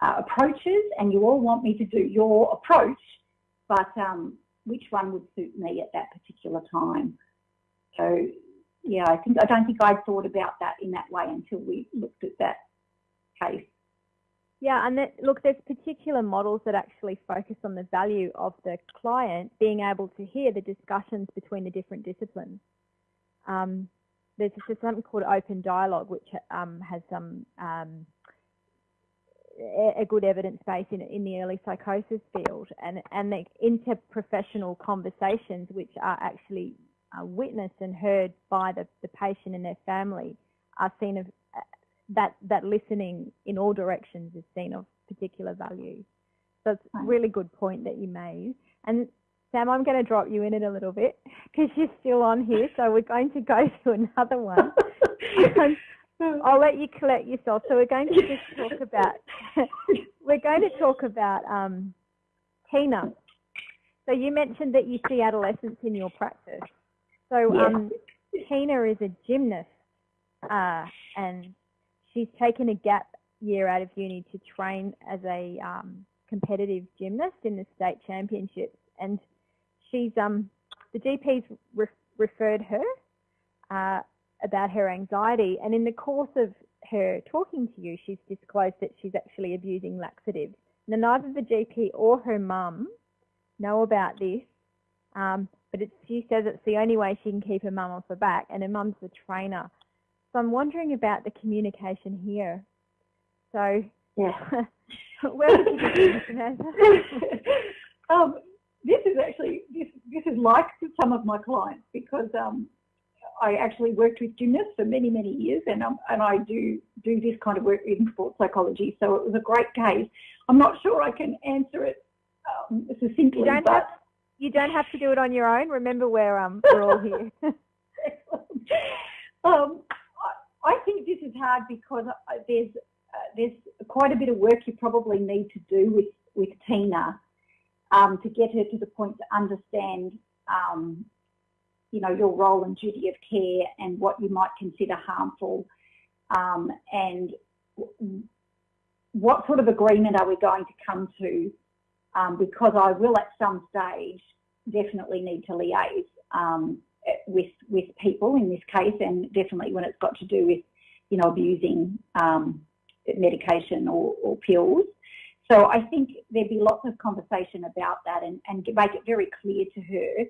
uh, approaches and you all want me to do your approach, but um, which one would suit me at that particular time? So yeah, I think I don't think I'd thought about that in that way until we looked at that case. Yeah, and that, look, there's particular models that actually focus on the value of the client being able to hear the discussions between the different disciplines. Um, there's just something called open dialogue, which um, has some um, a good evidence base in, in the early psychosis field, and and the interprofessional conversations, which are actually uh, witnessed and heard by the, the patient and their family, are seen of uh, that that listening in all directions is seen of particular value. So it's a really good point that you made. And Sam, I'm going to drop you in it a little bit because you're still on here. So we're going to go to another one. I'll let you collect yourself. So we're going to just talk about, we're going to talk about um, Tina. So you mentioned that you see adolescents in your practice. So um, Tina is a gymnast uh, and she's taken a gap year out of uni to train as a um, competitive gymnast in the state championships. And she's um the GP's re referred her uh, about her anxiety, and in the course of her talking to you, she's disclosed that she's actually abusing laxatives. Now, neither the GP or her mum know about this, um, but she says it's the only way she can keep her mum off her back, and her mum's the trainer. So I'm wondering about the communication here. So, yeah, where would you um, this is actually this this is like some of my clients because um, I actually worked with gymnasts for many many years, and um, and I do do this kind of work in sports psychology. So it was a great case. I'm not sure I can answer it um, succinctly, but you don't have to do it on your own. Remember, we're um we're all here. um, I, think this is hard because uh, there's uh, there's quite a bit of work you probably need to do with with Tina um, to get her to the point to understand, um, you know, your role and duty of care and what you might consider harmful um, and what sort of agreement are we going to come to um, because I will at some stage definitely need to liaise um, with with people in this case and definitely when it's got to do with you know abusing um, medication or, or pills so I think there'd be lots of conversation about that and, and make it very clear to her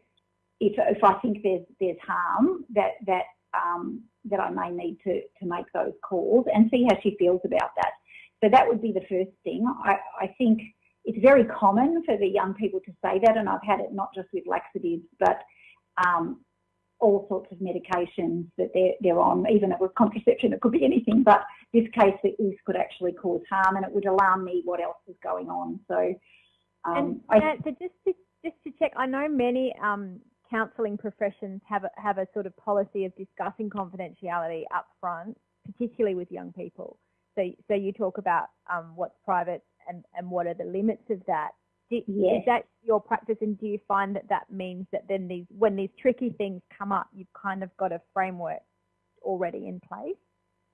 if, if I think there's there's harm that that um, that I may need to, to make those calls and see how she feels about that. So that would be the first thing. I, I think it's very common for the young people to say that, and I've had it not just with laxatives, but um, all sorts of medications that they're, they're on, even with contraception, it could be anything, but this case, this could actually cause harm and it would alarm me what else is going on. So, um, and I, so just to, just to check, I know many um, counselling professions have a, have a sort of policy of discussing confidentiality up front, particularly with young people. So, so you talk about um, what's private and, and what are the limits of that. Do, yes. Is that your practice, and do you find that that means that then these, when these tricky things come up, you've kind of got a framework already in place?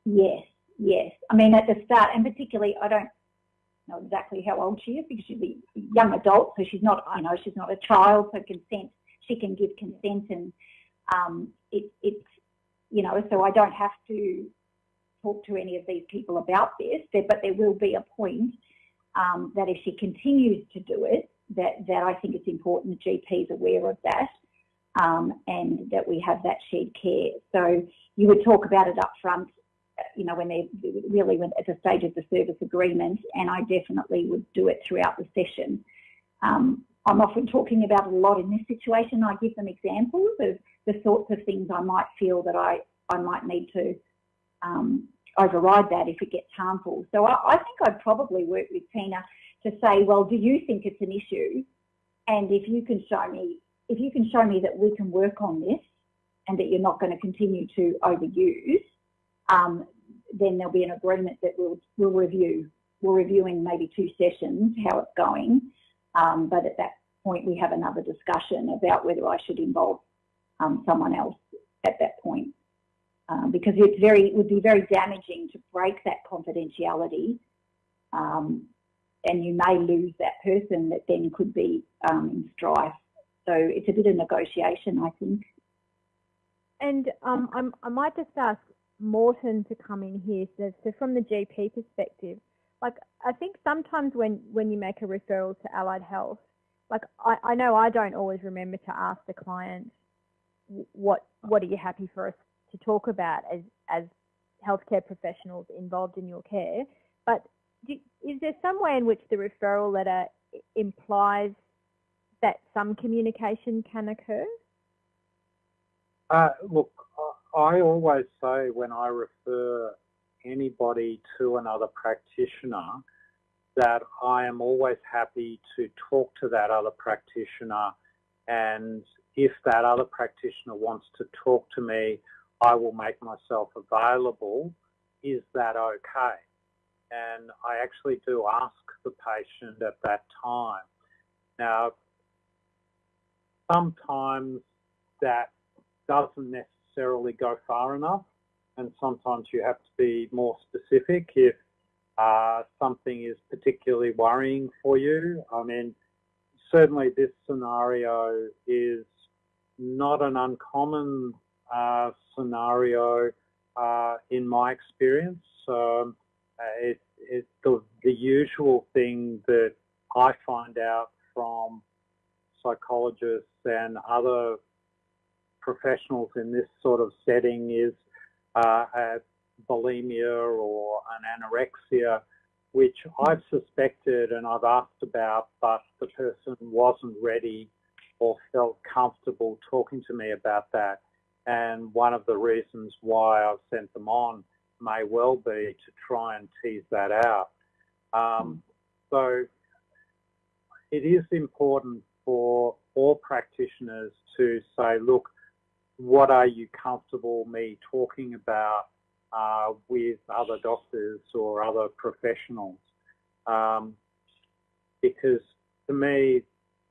Yes, yes. I mean, at the start, and particularly, I don't know exactly how old she is because she's a young adult, so she's not, you know, she's not a child, so consent, she can give consent, and um, it, it's, you know, so I don't have to talk to any of these people about this, but there will be a point um, that if she continues to do it, that, that I think it's important the GP is aware of that um, and that we have that shared care. So you would talk about it up front, uh, you know, when they're really when, at the stage of the service agreement, and I definitely would do it throughout the session. Um, I'm often talking about a lot in this situation. I give them examples of the sorts of things I might feel that I, I might need to um, override that if it gets harmful. So I, I think I'd probably work with Tina to say, well, do you think it's an issue? And if you can show me, if you can show me that we can work on this and that you're not going to continue to overuse, um, then there'll be an agreement that we'll, we'll review. We'll review in maybe two sessions how it's going. Um, but at that point, we have another discussion about whether I should involve um, someone else at that point. Um, because it's very, it would be very damaging to break that confidentiality um, and you may lose that person that then could be um, in strife. So it's a bit of negotiation, I think. And um, i might just ask Morton to come in here. So, so, from the GP perspective, like I think sometimes when when you make a referral to allied health, like I, I know I don't always remember to ask the client what what are you happy for us to talk about as as healthcare professionals involved in your care, but do, is there some way in which the referral letter implies that some communication can occur? Uh, look, I always say when I refer anybody to another practitioner that I am always happy to talk to that other practitioner and if that other practitioner wants to talk to me, I will make myself available. Is that okay? and I actually do ask the patient at that time. Now, sometimes that doesn't necessarily go far enough, and sometimes you have to be more specific if uh, something is particularly worrying for you. I mean, certainly this scenario is not an uncommon uh, scenario uh, in my experience. Um, uh, it, it's the, the usual thing that I find out from psychologists and other professionals in this sort of setting is uh, bulimia or an anorexia, which I've suspected and I've asked about, but the person wasn't ready or felt comfortable talking to me about that. And one of the reasons why I've sent them on may well be to try and tease that out. Um, so it is important for all practitioners to say, look, what are you comfortable me talking about uh, with other doctors or other professionals? Um, because to me,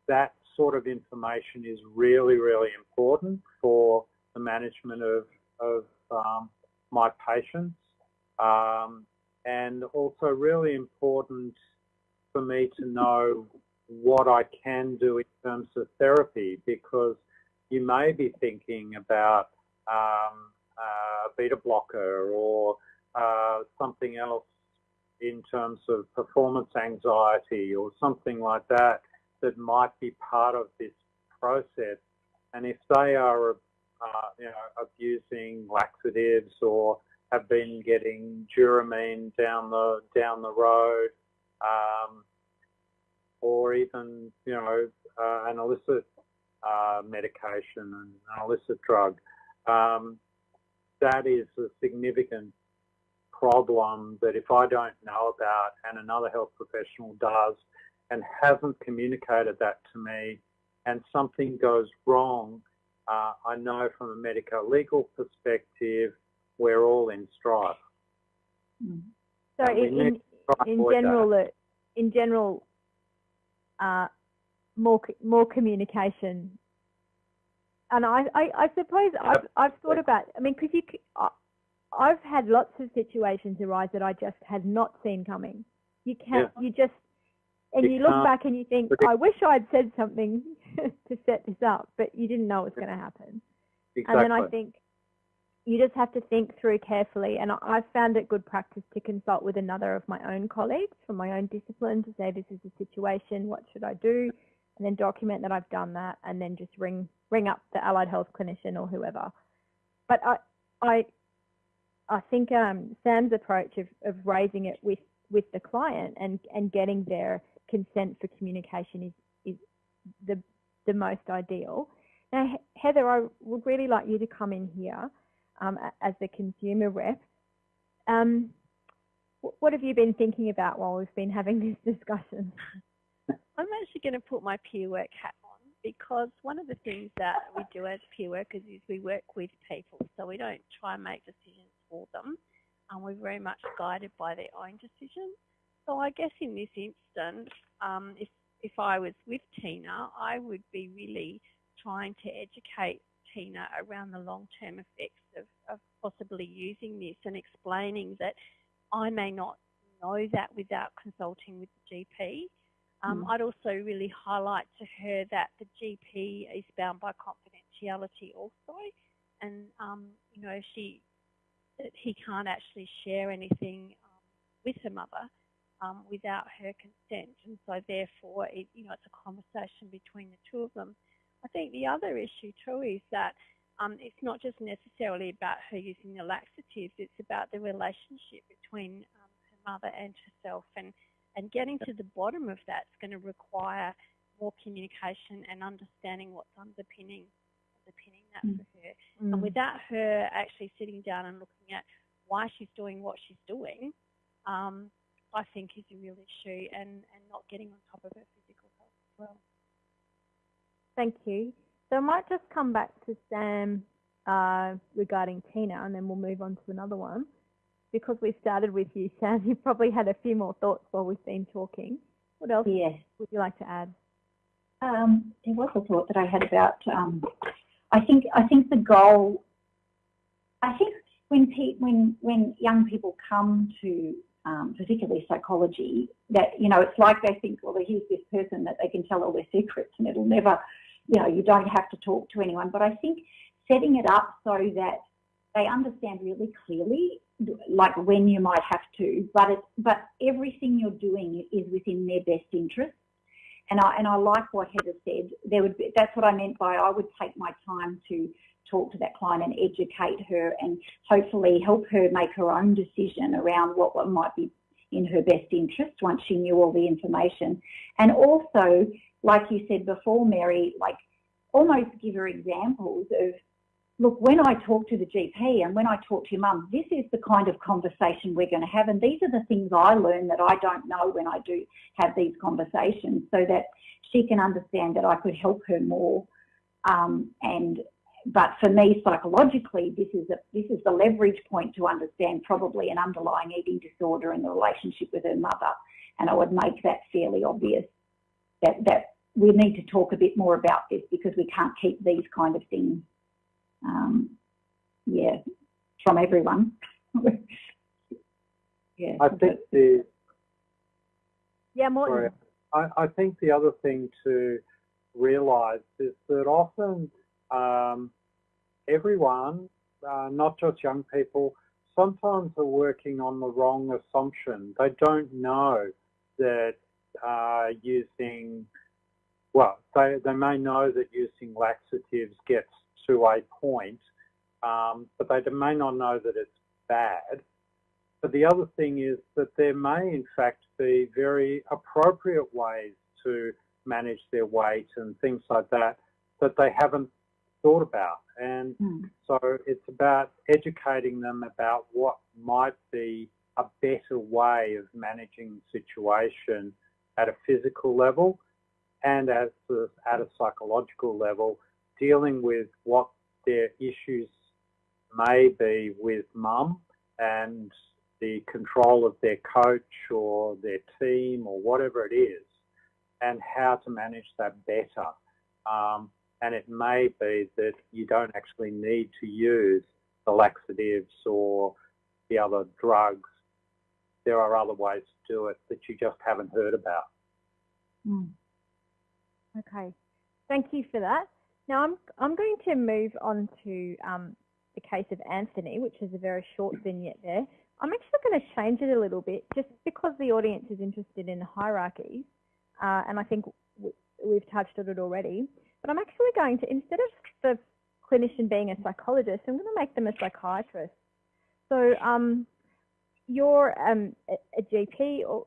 that sort of information is really, really important for the management of, of um, my patients um, and also really important for me to know what I can do in terms of therapy because you may be thinking about um, a beta blocker or uh, something else in terms of performance anxiety or something like that that might be part of this process. And if they are, uh, you know, abusing laxatives or have been getting Duromine down the down the road, um, or even you know uh, an illicit uh, medication and an illicit drug. Um, that is a significant problem that if I don't know about and another health professional does and hasn't communicated that to me and something goes wrong, uh, I know from a medical legal perspective we're all in strife. Mm. So in, in, in general, uh, in general, uh, more more communication. And I, I, I suppose I've, I've thought about. I mean, because you, I've had lots of situations arise that I just had not seen coming. You can't. Yeah. You just and you, you look back and you think, I wish I'd said something to set this up, but you didn't know it was going to happen. Exactly. And then I think you just have to think through carefully. And I've found it good practice to consult with another of my own colleagues from my own discipline to say, this is the situation, what should I do? And then document that I've done that and then just ring, ring up the allied health clinician or whoever. But I, I, I think um, Sam's approach of, of raising it with, with the client and, and getting their consent for communication is, is, the, the most ideal. Now, Heather, I would really like you to come in here um, as the consumer rep. Um, what have you been thinking about while we've been having this discussion? I'm actually going to put my peer work hat on because one of the things that we do as peer workers is we work with people, so we don't try and make decisions for them. Um, we're very much guided by their own decisions. So I guess in this instance, um, if if I was with Tina, I would be really trying to educate Tina around the long-term effects of, of possibly using this and explaining that I may not know that without consulting with the GP. Um, mm. I'd also really highlight to her that the GP is bound by confidentiality also, and um, you know she that he can't actually share anything um, with her mother um, without her consent, and so therefore it, you know it's a conversation between the two of them. I think the other issue too is that um, it's not just necessarily about her using the laxatives, it's about the relationship between um, her mother and herself. And, and getting to the bottom of that is going to require more communication and understanding what's underpinning underpinning that mm. for her. Mm. And without her actually sitting down and looking at why she's doing what she's doing, um, I think is a real issue and, and not getting on top of her physical health as well. Thank you. So I might just come back to Sam uh, regarding Tina and then we'll move on to another one. Because we started with you, Sam, you probably had a few more thoughts while we've been talking. What else yes. would you like to add? Um, there was a thought that I had about, um, I think, I think the goal, I think when, pe when, when young people come to um, particularly psychology, that, you know, it's like they think, well, here's this person that they can tell all their secrets and it'll never you know, you don't have to talk to anyone. But I think setting it up so that they understand really clearly, like when you might have to, but it, but everything you're doing is within their best interest. And I and I like what Heather said. There would be, that's what I meant by I would take my time to talk to that client and educate her and hopefully help her make her own decision around what, what might be in her best interest once she knew all the information. And also like you said before, Mary, like almost give her examples of, look, when I talk to the GP and when I talk to your mum, this is the kind of conversation we're going to have. And these are the things I learn that I don't know when I do have these conversations so that she can understand that I could help her more. Um, and but for me, psychologically, this is a, this is the leverage point to understand probably an underlying eating disorder and the relationship with her mother. And I would make that fairly obvious that, that we need to talk a bit more about this because we can't keep these kind of things, um, yeah, from everyone. yeah. I think the yeah, more. I, I think the other thing to realise is that often um, everyone, uh, not just young people, sometimes are working on the wrong assumption. They don't know that uh, using, well, they, they may know that using laxatives gets to a point, um, but they may not know that it's bad. But the other thing is that there may in fact be very appropriate ways to manage their weight and things like that that they haven't thought about. And mm. so it's about educating them about what might be a better way of managing the situation at a physical level and as at a psychological level, dealing with what their issues may be with mum and the control of their coach or their team or whatever it is, and how to manage that better. Um, and it may be that you don't actually need to use the laxatives or the other drugs there are other ways to do it that you just haven't heard about. Mm. Okay, thank you for that. Now I'm, I'm going to move on to um, the case of Anthony, which is a very short vignette there. I'm actually going to change it a little bit just because the audience is interested in hierarchies, uh, and I think we've touched on it already. But I'm actually going to, instead of the clinician being a psychologist, I'm going to make them a psychiatrist. So um, you're um, a, a, GP or,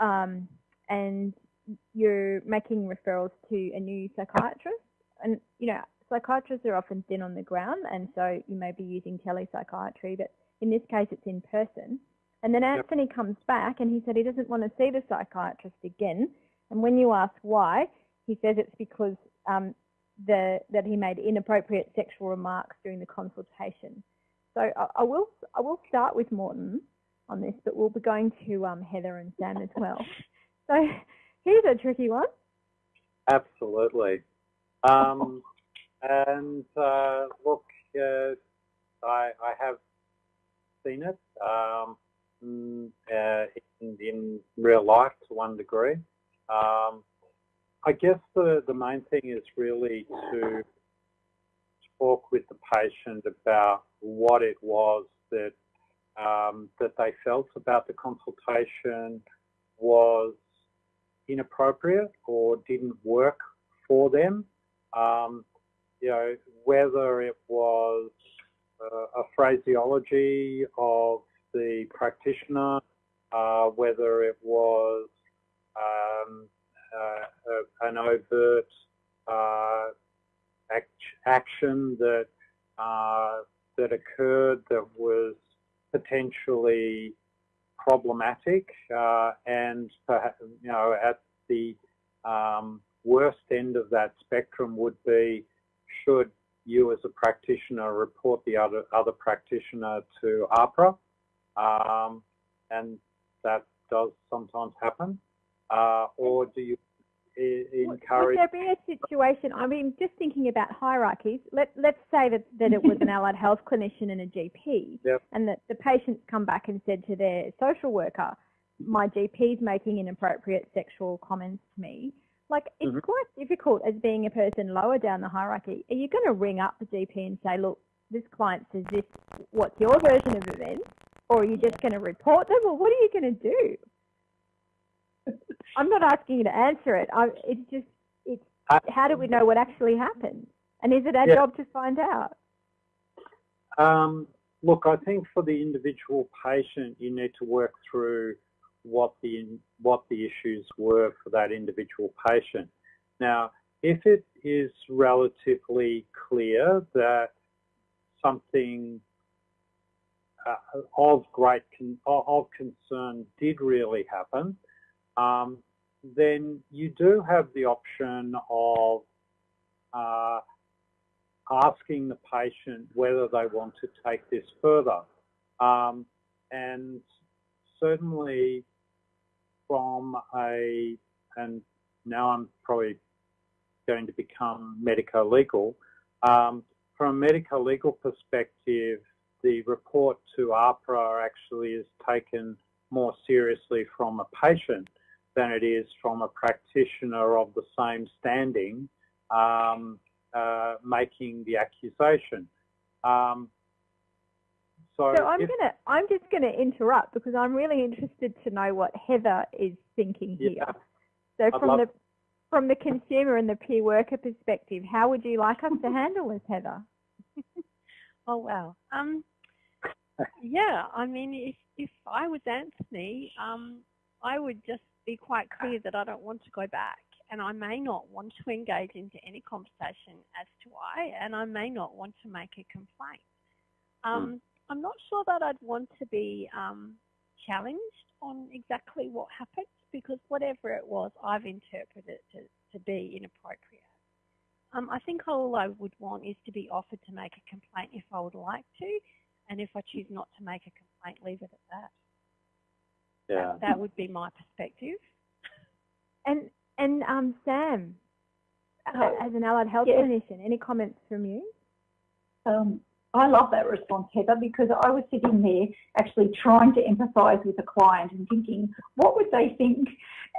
um, and you're making referrals to a new psychiatrist, and you know psychiatrists are often thin on the ground, and so you may be using telepsychiatry, but in this case it's in person. And then Anthony yep. comes back and he said he doesn't want to see the psychiatrist again. And when you ask why, he says it's because um, the, that he made inappropriate sexual remarks during the consultation. So I, I, will I will start with Morton on this, but we'll be going to um, Heather and Sam as well. So here's a tricky one. Absolutely. Um, and uh, look, uh, I, I have seen it um, mm, uh, in, in, real life to one degree. Um, I guess the, the main thing is really to talk with the patient about what it was that um, that they felt about the consultation was inappropriate or didn't work for them. Um, you know, whether it was uh, a phraseology of the practitioner, uh, whether it was um, an overt uh, act action that uh, that occurred that was potentially problematic uh, and perhaps, you know at the um, worst end of that spectrum would be should you as a practitioner report the other other practitioner to AHPRA, um, and that does sometimes happen, uh, or do you encourage? Would there be a situation? I mean, just thinking about hierarchies. Let let's say that that it was an allied health clinician and a GP, yep. and that the patients come back and said to their social worker, "My GP is making inappropriate sexual comments to me." Like it's mm-hmm. quite difficult as being a person lower down the hierarchy. Are you going to ring up the GP and say, look, this client says this, what's your version of events? Or are you just going to report them? Or what are you going to do? I'm not asking you to answer it. I, it's just, it's, uh, how do we know what actually happened? And is it our yeah. job to find out? Um, look, I think for the individual patient, you need to work through what the what the issues were for that individual patient. Now, if it is relatively clear that something uh, of great con of concern did really happen, um, then you do have the option of uh, asking the patient whether they want to take this further. Um, and certainly from a, and now I'm probably going to become medico-legal, um, from a medico-legal perspective, the report to AHPRA actually is taken more seriously from a patient than it is from a practitioner of the same standing um, uh, making the accusation. Um, so, so I'm gonna I'm just gonna interrupt because I'm really interested to know what Heather is thinking here. Yeah, so I'd from the from the consumer and the peer worker perspective, how would you like us to handle this, Heather? oh wow. Um, yeah, I mean, if if I was Anthony, um, I would just be quite clear that I don't want to go back, and I may not want to engage into any conversation as to why, and I may not want to make a complaint. Um, mm. I'm not sure that I'd want to be um, challenged on exactly what happened because whatever it was, I've interpreted it to, to be inappropriate. Um, I think all I would want is to be offered to make a complaint if I would like to, and if I choose not to make a complaint, leave it at that. Yeah. That, that would be my perspective. And and um, Sam, uh, as an allied health yes. clinician, any comments from you? Um, I love that response, Heather, because I was sitting there actually trying to empathise with a client and thinking, what would they think?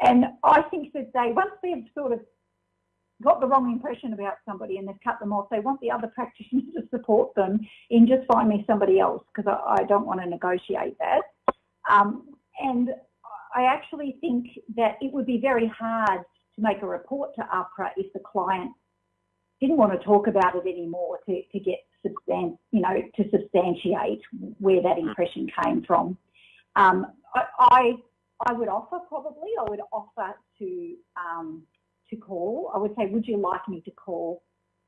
And I think that they, once they've sort of got the wrong impression about somebody and they've cut them off, they want the other practitioner to support them in just find me somebody else because I, I, don't want to negotiate that. Um, and I actually think that it would be very hard to make a report to AHPRA if the client didn't want to talk about it anymore to, to get substan- you know, to substantiate where that impression came from. Um, I, I, would offer probably, I would offer to um, to call. I would say, would you like me to call,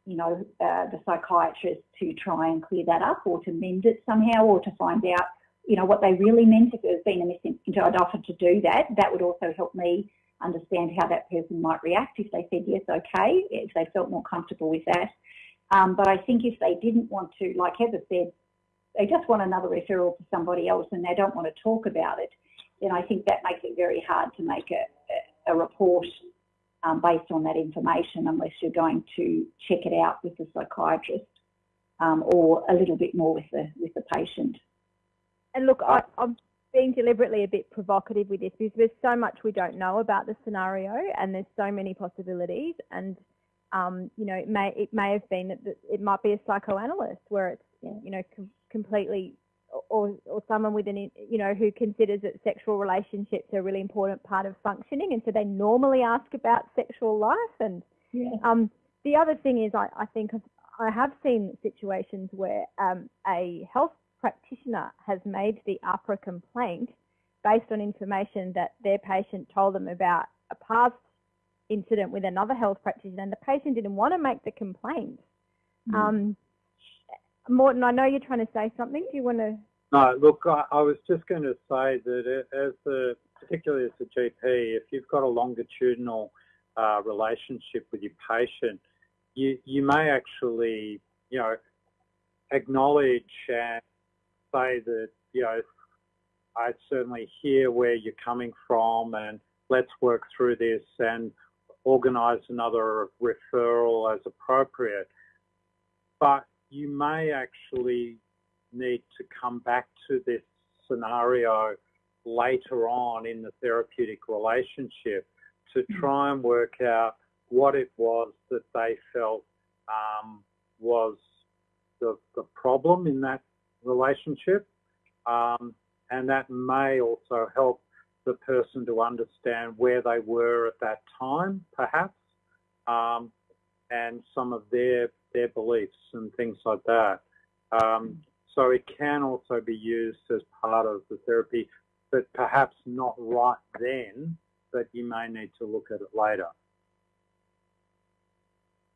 you know, uh, the psychiatrist to try and clear that up or to mend it somehow or to find out, you know, what they really meant if there's been a missing, I'd offer to do that. That would also help me understand how that person might react if they said yes, okay, if they felt more comfortable with that. Um, but I think if they didn't want to, like Heather said, they just want another referral to somebody else and they don't want to talk about it, then I think that makes it very hard to make a, a, a report um, based on that information unless you're going to check it out with the psychiatrist um, or a little bit more with the with the patient. And look, I, I'm being deliberately a bit provocative with this because there's so much we don't know about the scenario and there's so many possibilities and um, you know it may it may have been that it might be a psychoanalyst where it's you know com completely or, or someone with an, you know, who considers that sexual relationships are a really important part of functioning. And so they normally ask about sexual life. And yeah. um, the other thing is I, I think I have seen situations where um, a health practitioner has made the AHPRA complaint based on information that their patient told them about a past incident with another health practitioner and the patient didn't want to make the complaint. Mm. Um, Morton, I know you're trying to say something. Do you want to? No, look, I, I was just going to say that as a, particularly as a GP, if you've got a longitudinal uh, relationship with your patient, you, you may actually, you know, acknowledge and say that, you know, I certainly hear where you're coming from and let's work through this and organise another referral as appropriate. But you may actually need to come back to this scenario later on in the therapeutic relationship to hmm. try and work out what it was that they felt um, was the, the problem in that relationship. Um, and that may also help the person to understand where they were at that time, perhaps, um, and some of their their beliefs and things like that. Um, so it can also be used as part of the therapy, but perhaps not right then, but you may need to look at it later.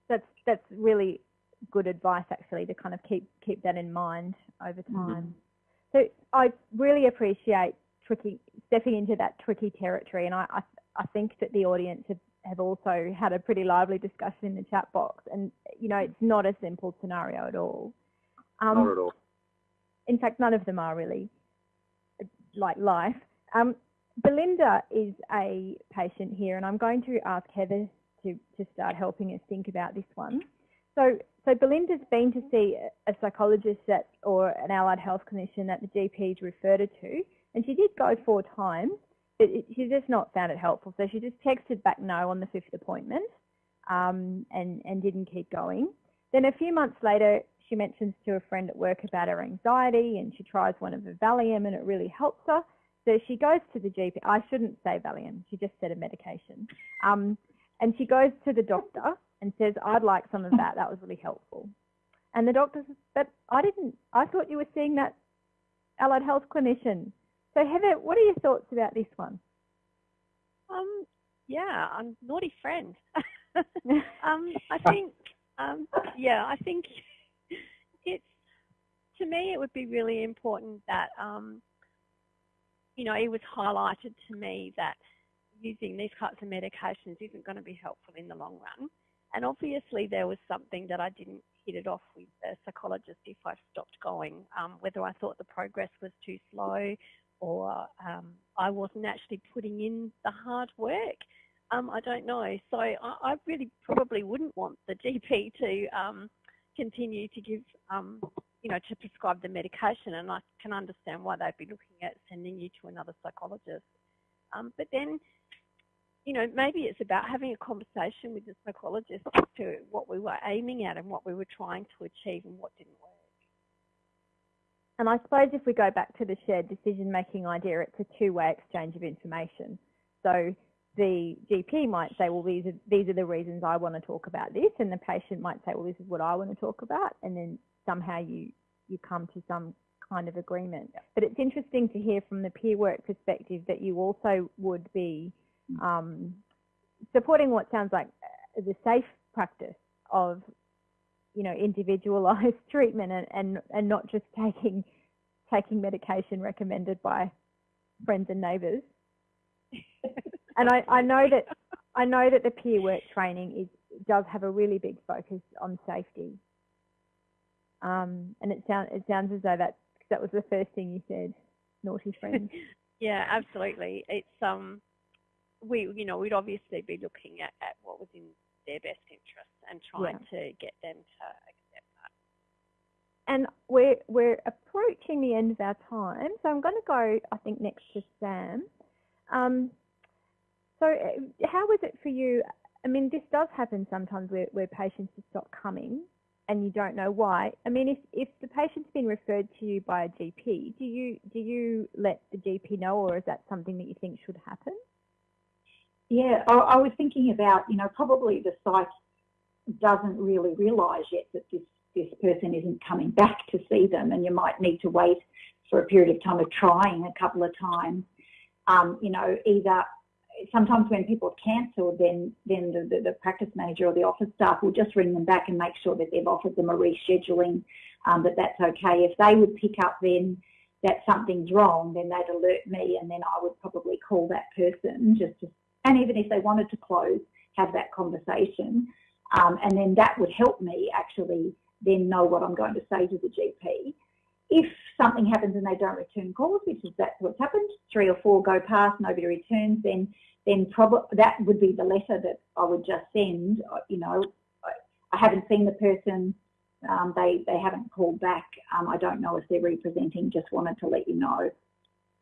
That's, that's really good advice actually to kind of keep, keep that in mind over mm-hmm. time. Mm -hmm. So I really appreciate tricky, stepping into that tricky territory and I, I, I think that the audience have have also had a pretty lively discussion in the chat box. And, you know, it's not a simple scenario at all. Um, not at all. In fact, none of them are really like life. Um, Belinda is a patient here, and I'm going to ask Heather to, to start helping us think about this one. So, so Belinda's been to see a psychologist at, or an allied health clinician that the GP's referred her to, and she did go four times it, it, she just not found it helpful. So she just texted back no on the fifth appointment um, and, and didn't keep going. Then a few months later, she mentions to a friend at work about her anxiety and she tries one of the Valium and it really helps her. So she goes to the GP. I shouldn't say Valium. She just said a medication. Um, and she goes to the doctor and says, I'd like some of that. That was really helpful. And the doctor says, but I didn't, I thought you were seeing that allied health clinician. So Heather, what are your thoughts about this one? Um, yeah, I'm naughty friend. um, I think, um, yeah, I think it's to me it would be really important that um, you know it was highlighted to me that using these types of medications isn't going to be helpful in the long run. And obviously there was something that I didn't hit it off with the psychologist if I stopped going, um, whether I thought the progress was too slow, or um, I wasn't actually putting in the hard work. Um, I don't know. So I, I, really probably wouldn't want the GP to um, continue to give, um, you know, to prescribe the medication. And I can understand why they'd be looking at sending you to another psychologist. Um, but then, you know, maybe it's about having a conversation with the psychologist as to what we were aiming at and what we were trying to achieve and what didn't work. And I suppose if we go back to the shared decision making idea, it's a two way exchange of information. So the GP might say, well, these are, these are the reasons I want to talk about this. And the patient might say, well, this is what I want to talk about. And then somehow you, you come to some kind of agreement. But it's interesting to hear from the peer work perspective that you also would be um, supporting what sounds like the safe practice of, you know, individualized treatment and, and, and not just taking taking medication recommended by friends and neighbours. and I, I know that I know that the peer work training is does have a really big focus on safety. Um, and it sounds it sounds as though that that was the first thing you said, naughty friends. yeah, absolutely. It's um, we you know we'd obviously be looking at, at what was in their best interest and trying yeah. to get them to accept that. And we're we're approaching the end of our time, so I'm going to go I think next to Sam. Um, so uh, how was it for you? I mean, this does happen sometimes where, where patients just stop coming and you don't know why. I mean, if, if the patient's been referred to you by a GP, do you do you let the GP know, or is that something that you think should happen? Yeah, I, I was thinking about, you know, probably the site doesn't really realise yet that this this person isn't coming back to see them, and you might need to wait for a period of time of trying a couple of times. Um, you know, either sometimes when people have cancelled, then then the, the, the, practice manager or the office staff will just ring them back and make sure that they've offered them a rescheduling, um, that that's okay. If they would pick up then that something's wrong, then they'd alert me, and then I would probably call that person just to, and even if they wanted to close, have that conversation, um, and then that would help me actually then know what I'm going to say to the GP. If something happens and they don't return calls, which is that's what's happened, three or four go past, nobody returns, then then probably that would be the letter that I would just send. You know, I, haven't seen the person. Um, they they haven't called back. Um, I don't know if they're representing. Just wanted to let you know.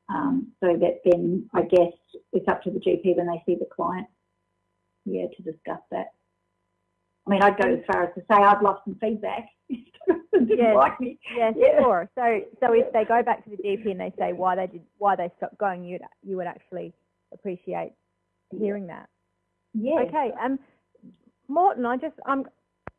Um, so that then I guess it's up to the GP when they see the client. Yeah, to discuss that. I mean, I'd go as far as to say I'd love some feedback. yes, like me. Yes, yeah. sure. So, so if they go back to the GP and they say why they did, why they stopped going, you you would actually appreciate hearing that. Yeah. Okay. Um, Morton, I just um,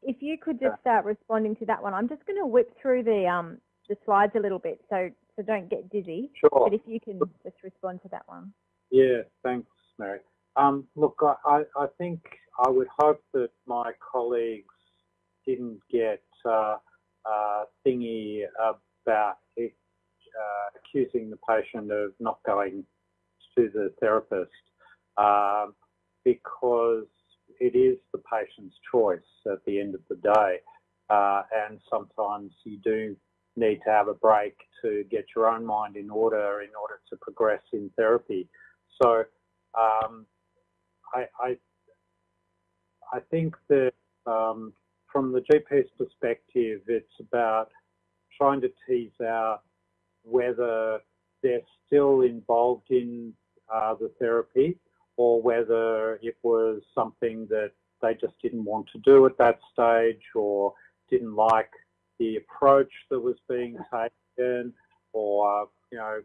if you could just start responding to that one, I'm just going to whip through the um the slides a little bit, so so don't get dizzy. Sure. But if you can just respond to that one. Yeah. Thanks, Mary. Um, look, I, I think I would hope that my colleagues didn't get uh, uh, thingy about it, uh, accusing the patient of not going to the therapist um, because it is the patient's choice at the end of the day. Uh, and sometimes you do need to have a break to get your own mind in order in order to progress in therapy. So um, I, I, I, think that um, from the GP's perspective, it's about trying to tease out whether they're still involved in uh, the therapy or whether it was something that they just didn't want to do at that stage or didn't like the approach that was being taken or, you know,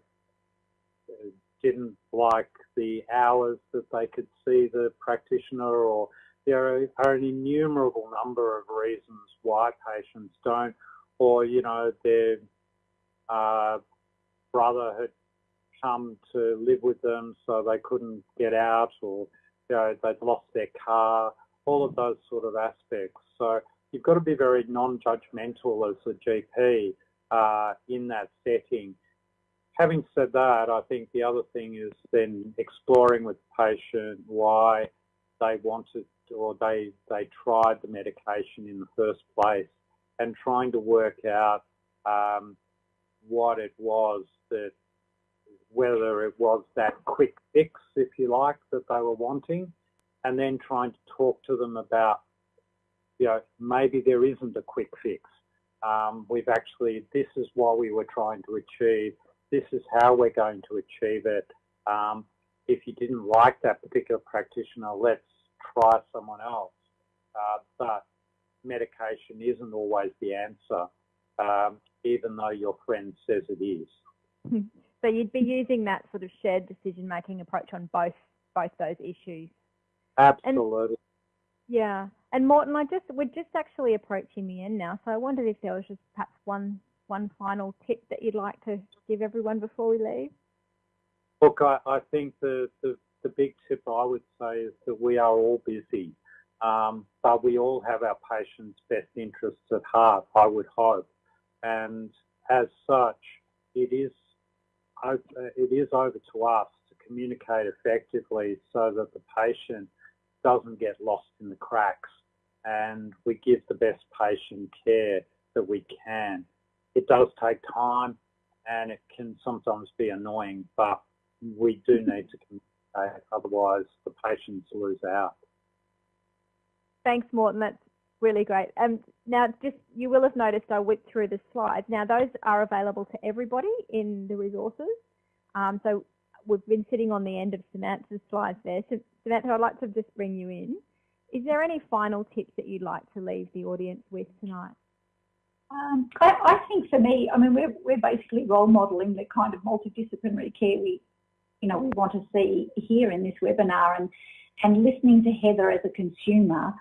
didn't like the hours that they could see the practitioner or there are an innumerable number of reasons why patients don't or, you know, their uh, brother had come to live with them so they couldn't get out or you know, they'd lost their car, all of those sort of aspects. So you've got to be very non-judgmental as a GP uh, in that setting. Having said that, I think the other thing is then exploring with the patient why they wanted or they, they tried the medication in the first place and trying to work out um, what it was that whether it was that quick fix, if you like, that they were wanting, and then trying to talk to them about, you know, maybe there isn't a quick fix. Um, we've actually, this is what we were trying to achieve. This is how we're going to achieve it. Um, if you didn't like that particular practitioner, let's try someone else. Uh, but medication isn't always the answer, um, even though your friend says it is. So you'd be using that sort of shared decision-making approach on both both those issues. Absolutely. And, yeah. And Morton, I just we're just actually approaching the end now, so I wondered if there was just perhaps one one final tip that you'd like to give everyone before we leave? Look, I, I think the, the, the big tip I would say is that we are all busy, um, but we all have our patients' best interests at heart, I would hope. And as such, it is, it is over to us to communicate effectively so that the patient doesn't get lost in the cracks and we give the best patient care that we can. It does take time and it can sometimes be annoying, but we do need to communicate, otherwise the patients lose out. Thanks, Morton. That's really great. Um, now, just you will have noticed I whipped through the slides. Now, those are available to everybody in the resources. Um, so we've been sitting on the end of Samantha's slides there. So Samantha, I'd like to just bring you in. Is there any final tips that you'd like to leave the audience with tonight? Um, I, I, think for me, I mean, we're, we're basically role modelling the kind of multidisciplinary care we, you know, we want to see here in this webinar and, and listening to Heather as a consumer,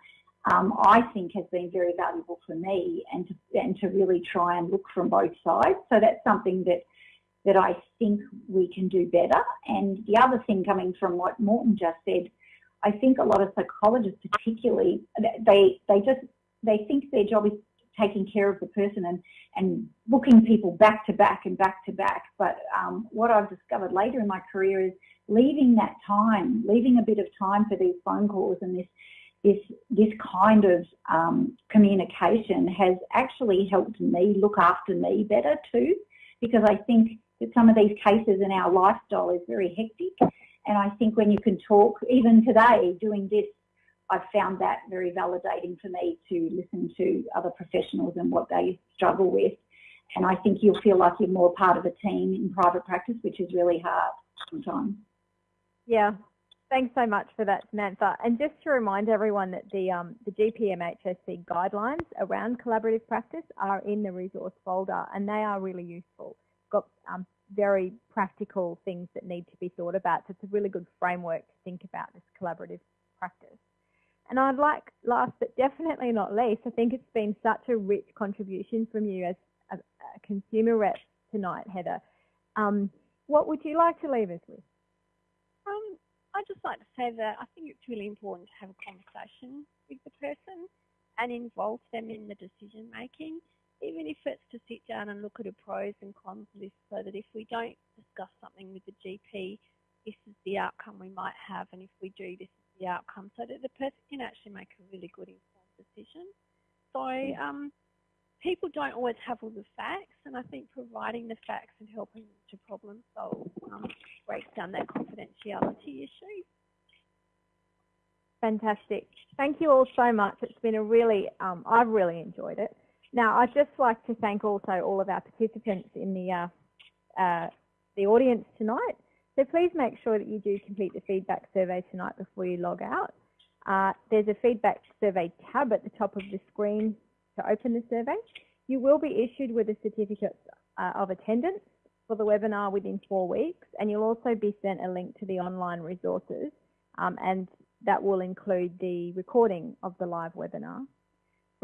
um, I think has been very valuable for me and to, and to really try and look from both sides. So that's something that that I think we can do better. And the other thing coming from what Morton just said, I think a lot of psychologists particularly, they, they just, they think their job is taking care of the person and, and booking people back to back and back to back. But um, what I've discovered later in my career is leaving that time, leaving a bit of time for these phone calls and this, this, this kind of um, communication has actually helped me look after me better too, because I think some of these cases in our lifestyle is very hectic and I think when you can talk, even today doing this, I've found that very validating for me to listen to other professionals and what they struggle with. And I think you'll feel like you're more part of a team in private practice, which is really hard sometimes. Yeah, thanks so much for that, Samantha. And just to remind everyone that the, um, the GPMHSC guidelines around collaborative practice are in the resource folder and they are really useful. Got um, very practical things that need to be thought about. So it's a really good framework to think about this collaborative practice. And I'd like, last but definitely not least, I think it's been such a rich contribution from you as a, a consumer rep tonight, Heather. Um, what would you like to leave us with? Um, I'd just like to say that I think it's really important to have a conversation with the person and involve them in the decision making even if it's to sit down and look at a pros and cons list so that if we don't discuss something with the GP, this is the outcome we might have, and if we do, this is the outcome, so that the person can actually make a really good informed decision. So um, people don't always have all the facts, and I think providing the facts and helping them to problem solve um, breaks down that confidentiality issue. Fantastic. Thank you all so much. It's been a really, um, I've really enjoyed it. Now, I'd just like to thank also all of our participants in the, uh, uh, the audience tonight. So please make sure that you do complete the feedback survey tonight before you log out. Uh, there's a feedback survey tab at the top of the screen to open the survey. You will be issued with a certificate uh, of attendance for the webinar within four weeks, and you'll also be sent a link to the online resources, um, and that will include the recording of the live webinar.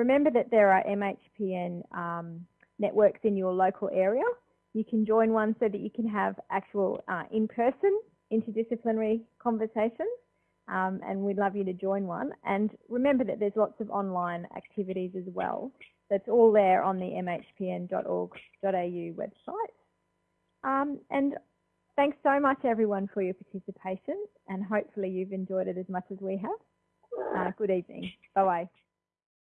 Remember that there are MHPN um, networks in your local area. You can join one so that you can have actual uh, in-person interdisciplinary conversations um, and we'd love you to join one. And remember that there's lots of online activities as well. That's all there on the mhpn.org.au website. Um, and thanks so much everyone for your participation and hopefully you've enjoyed it as much as we have. Uh, good evening. Bye-bye.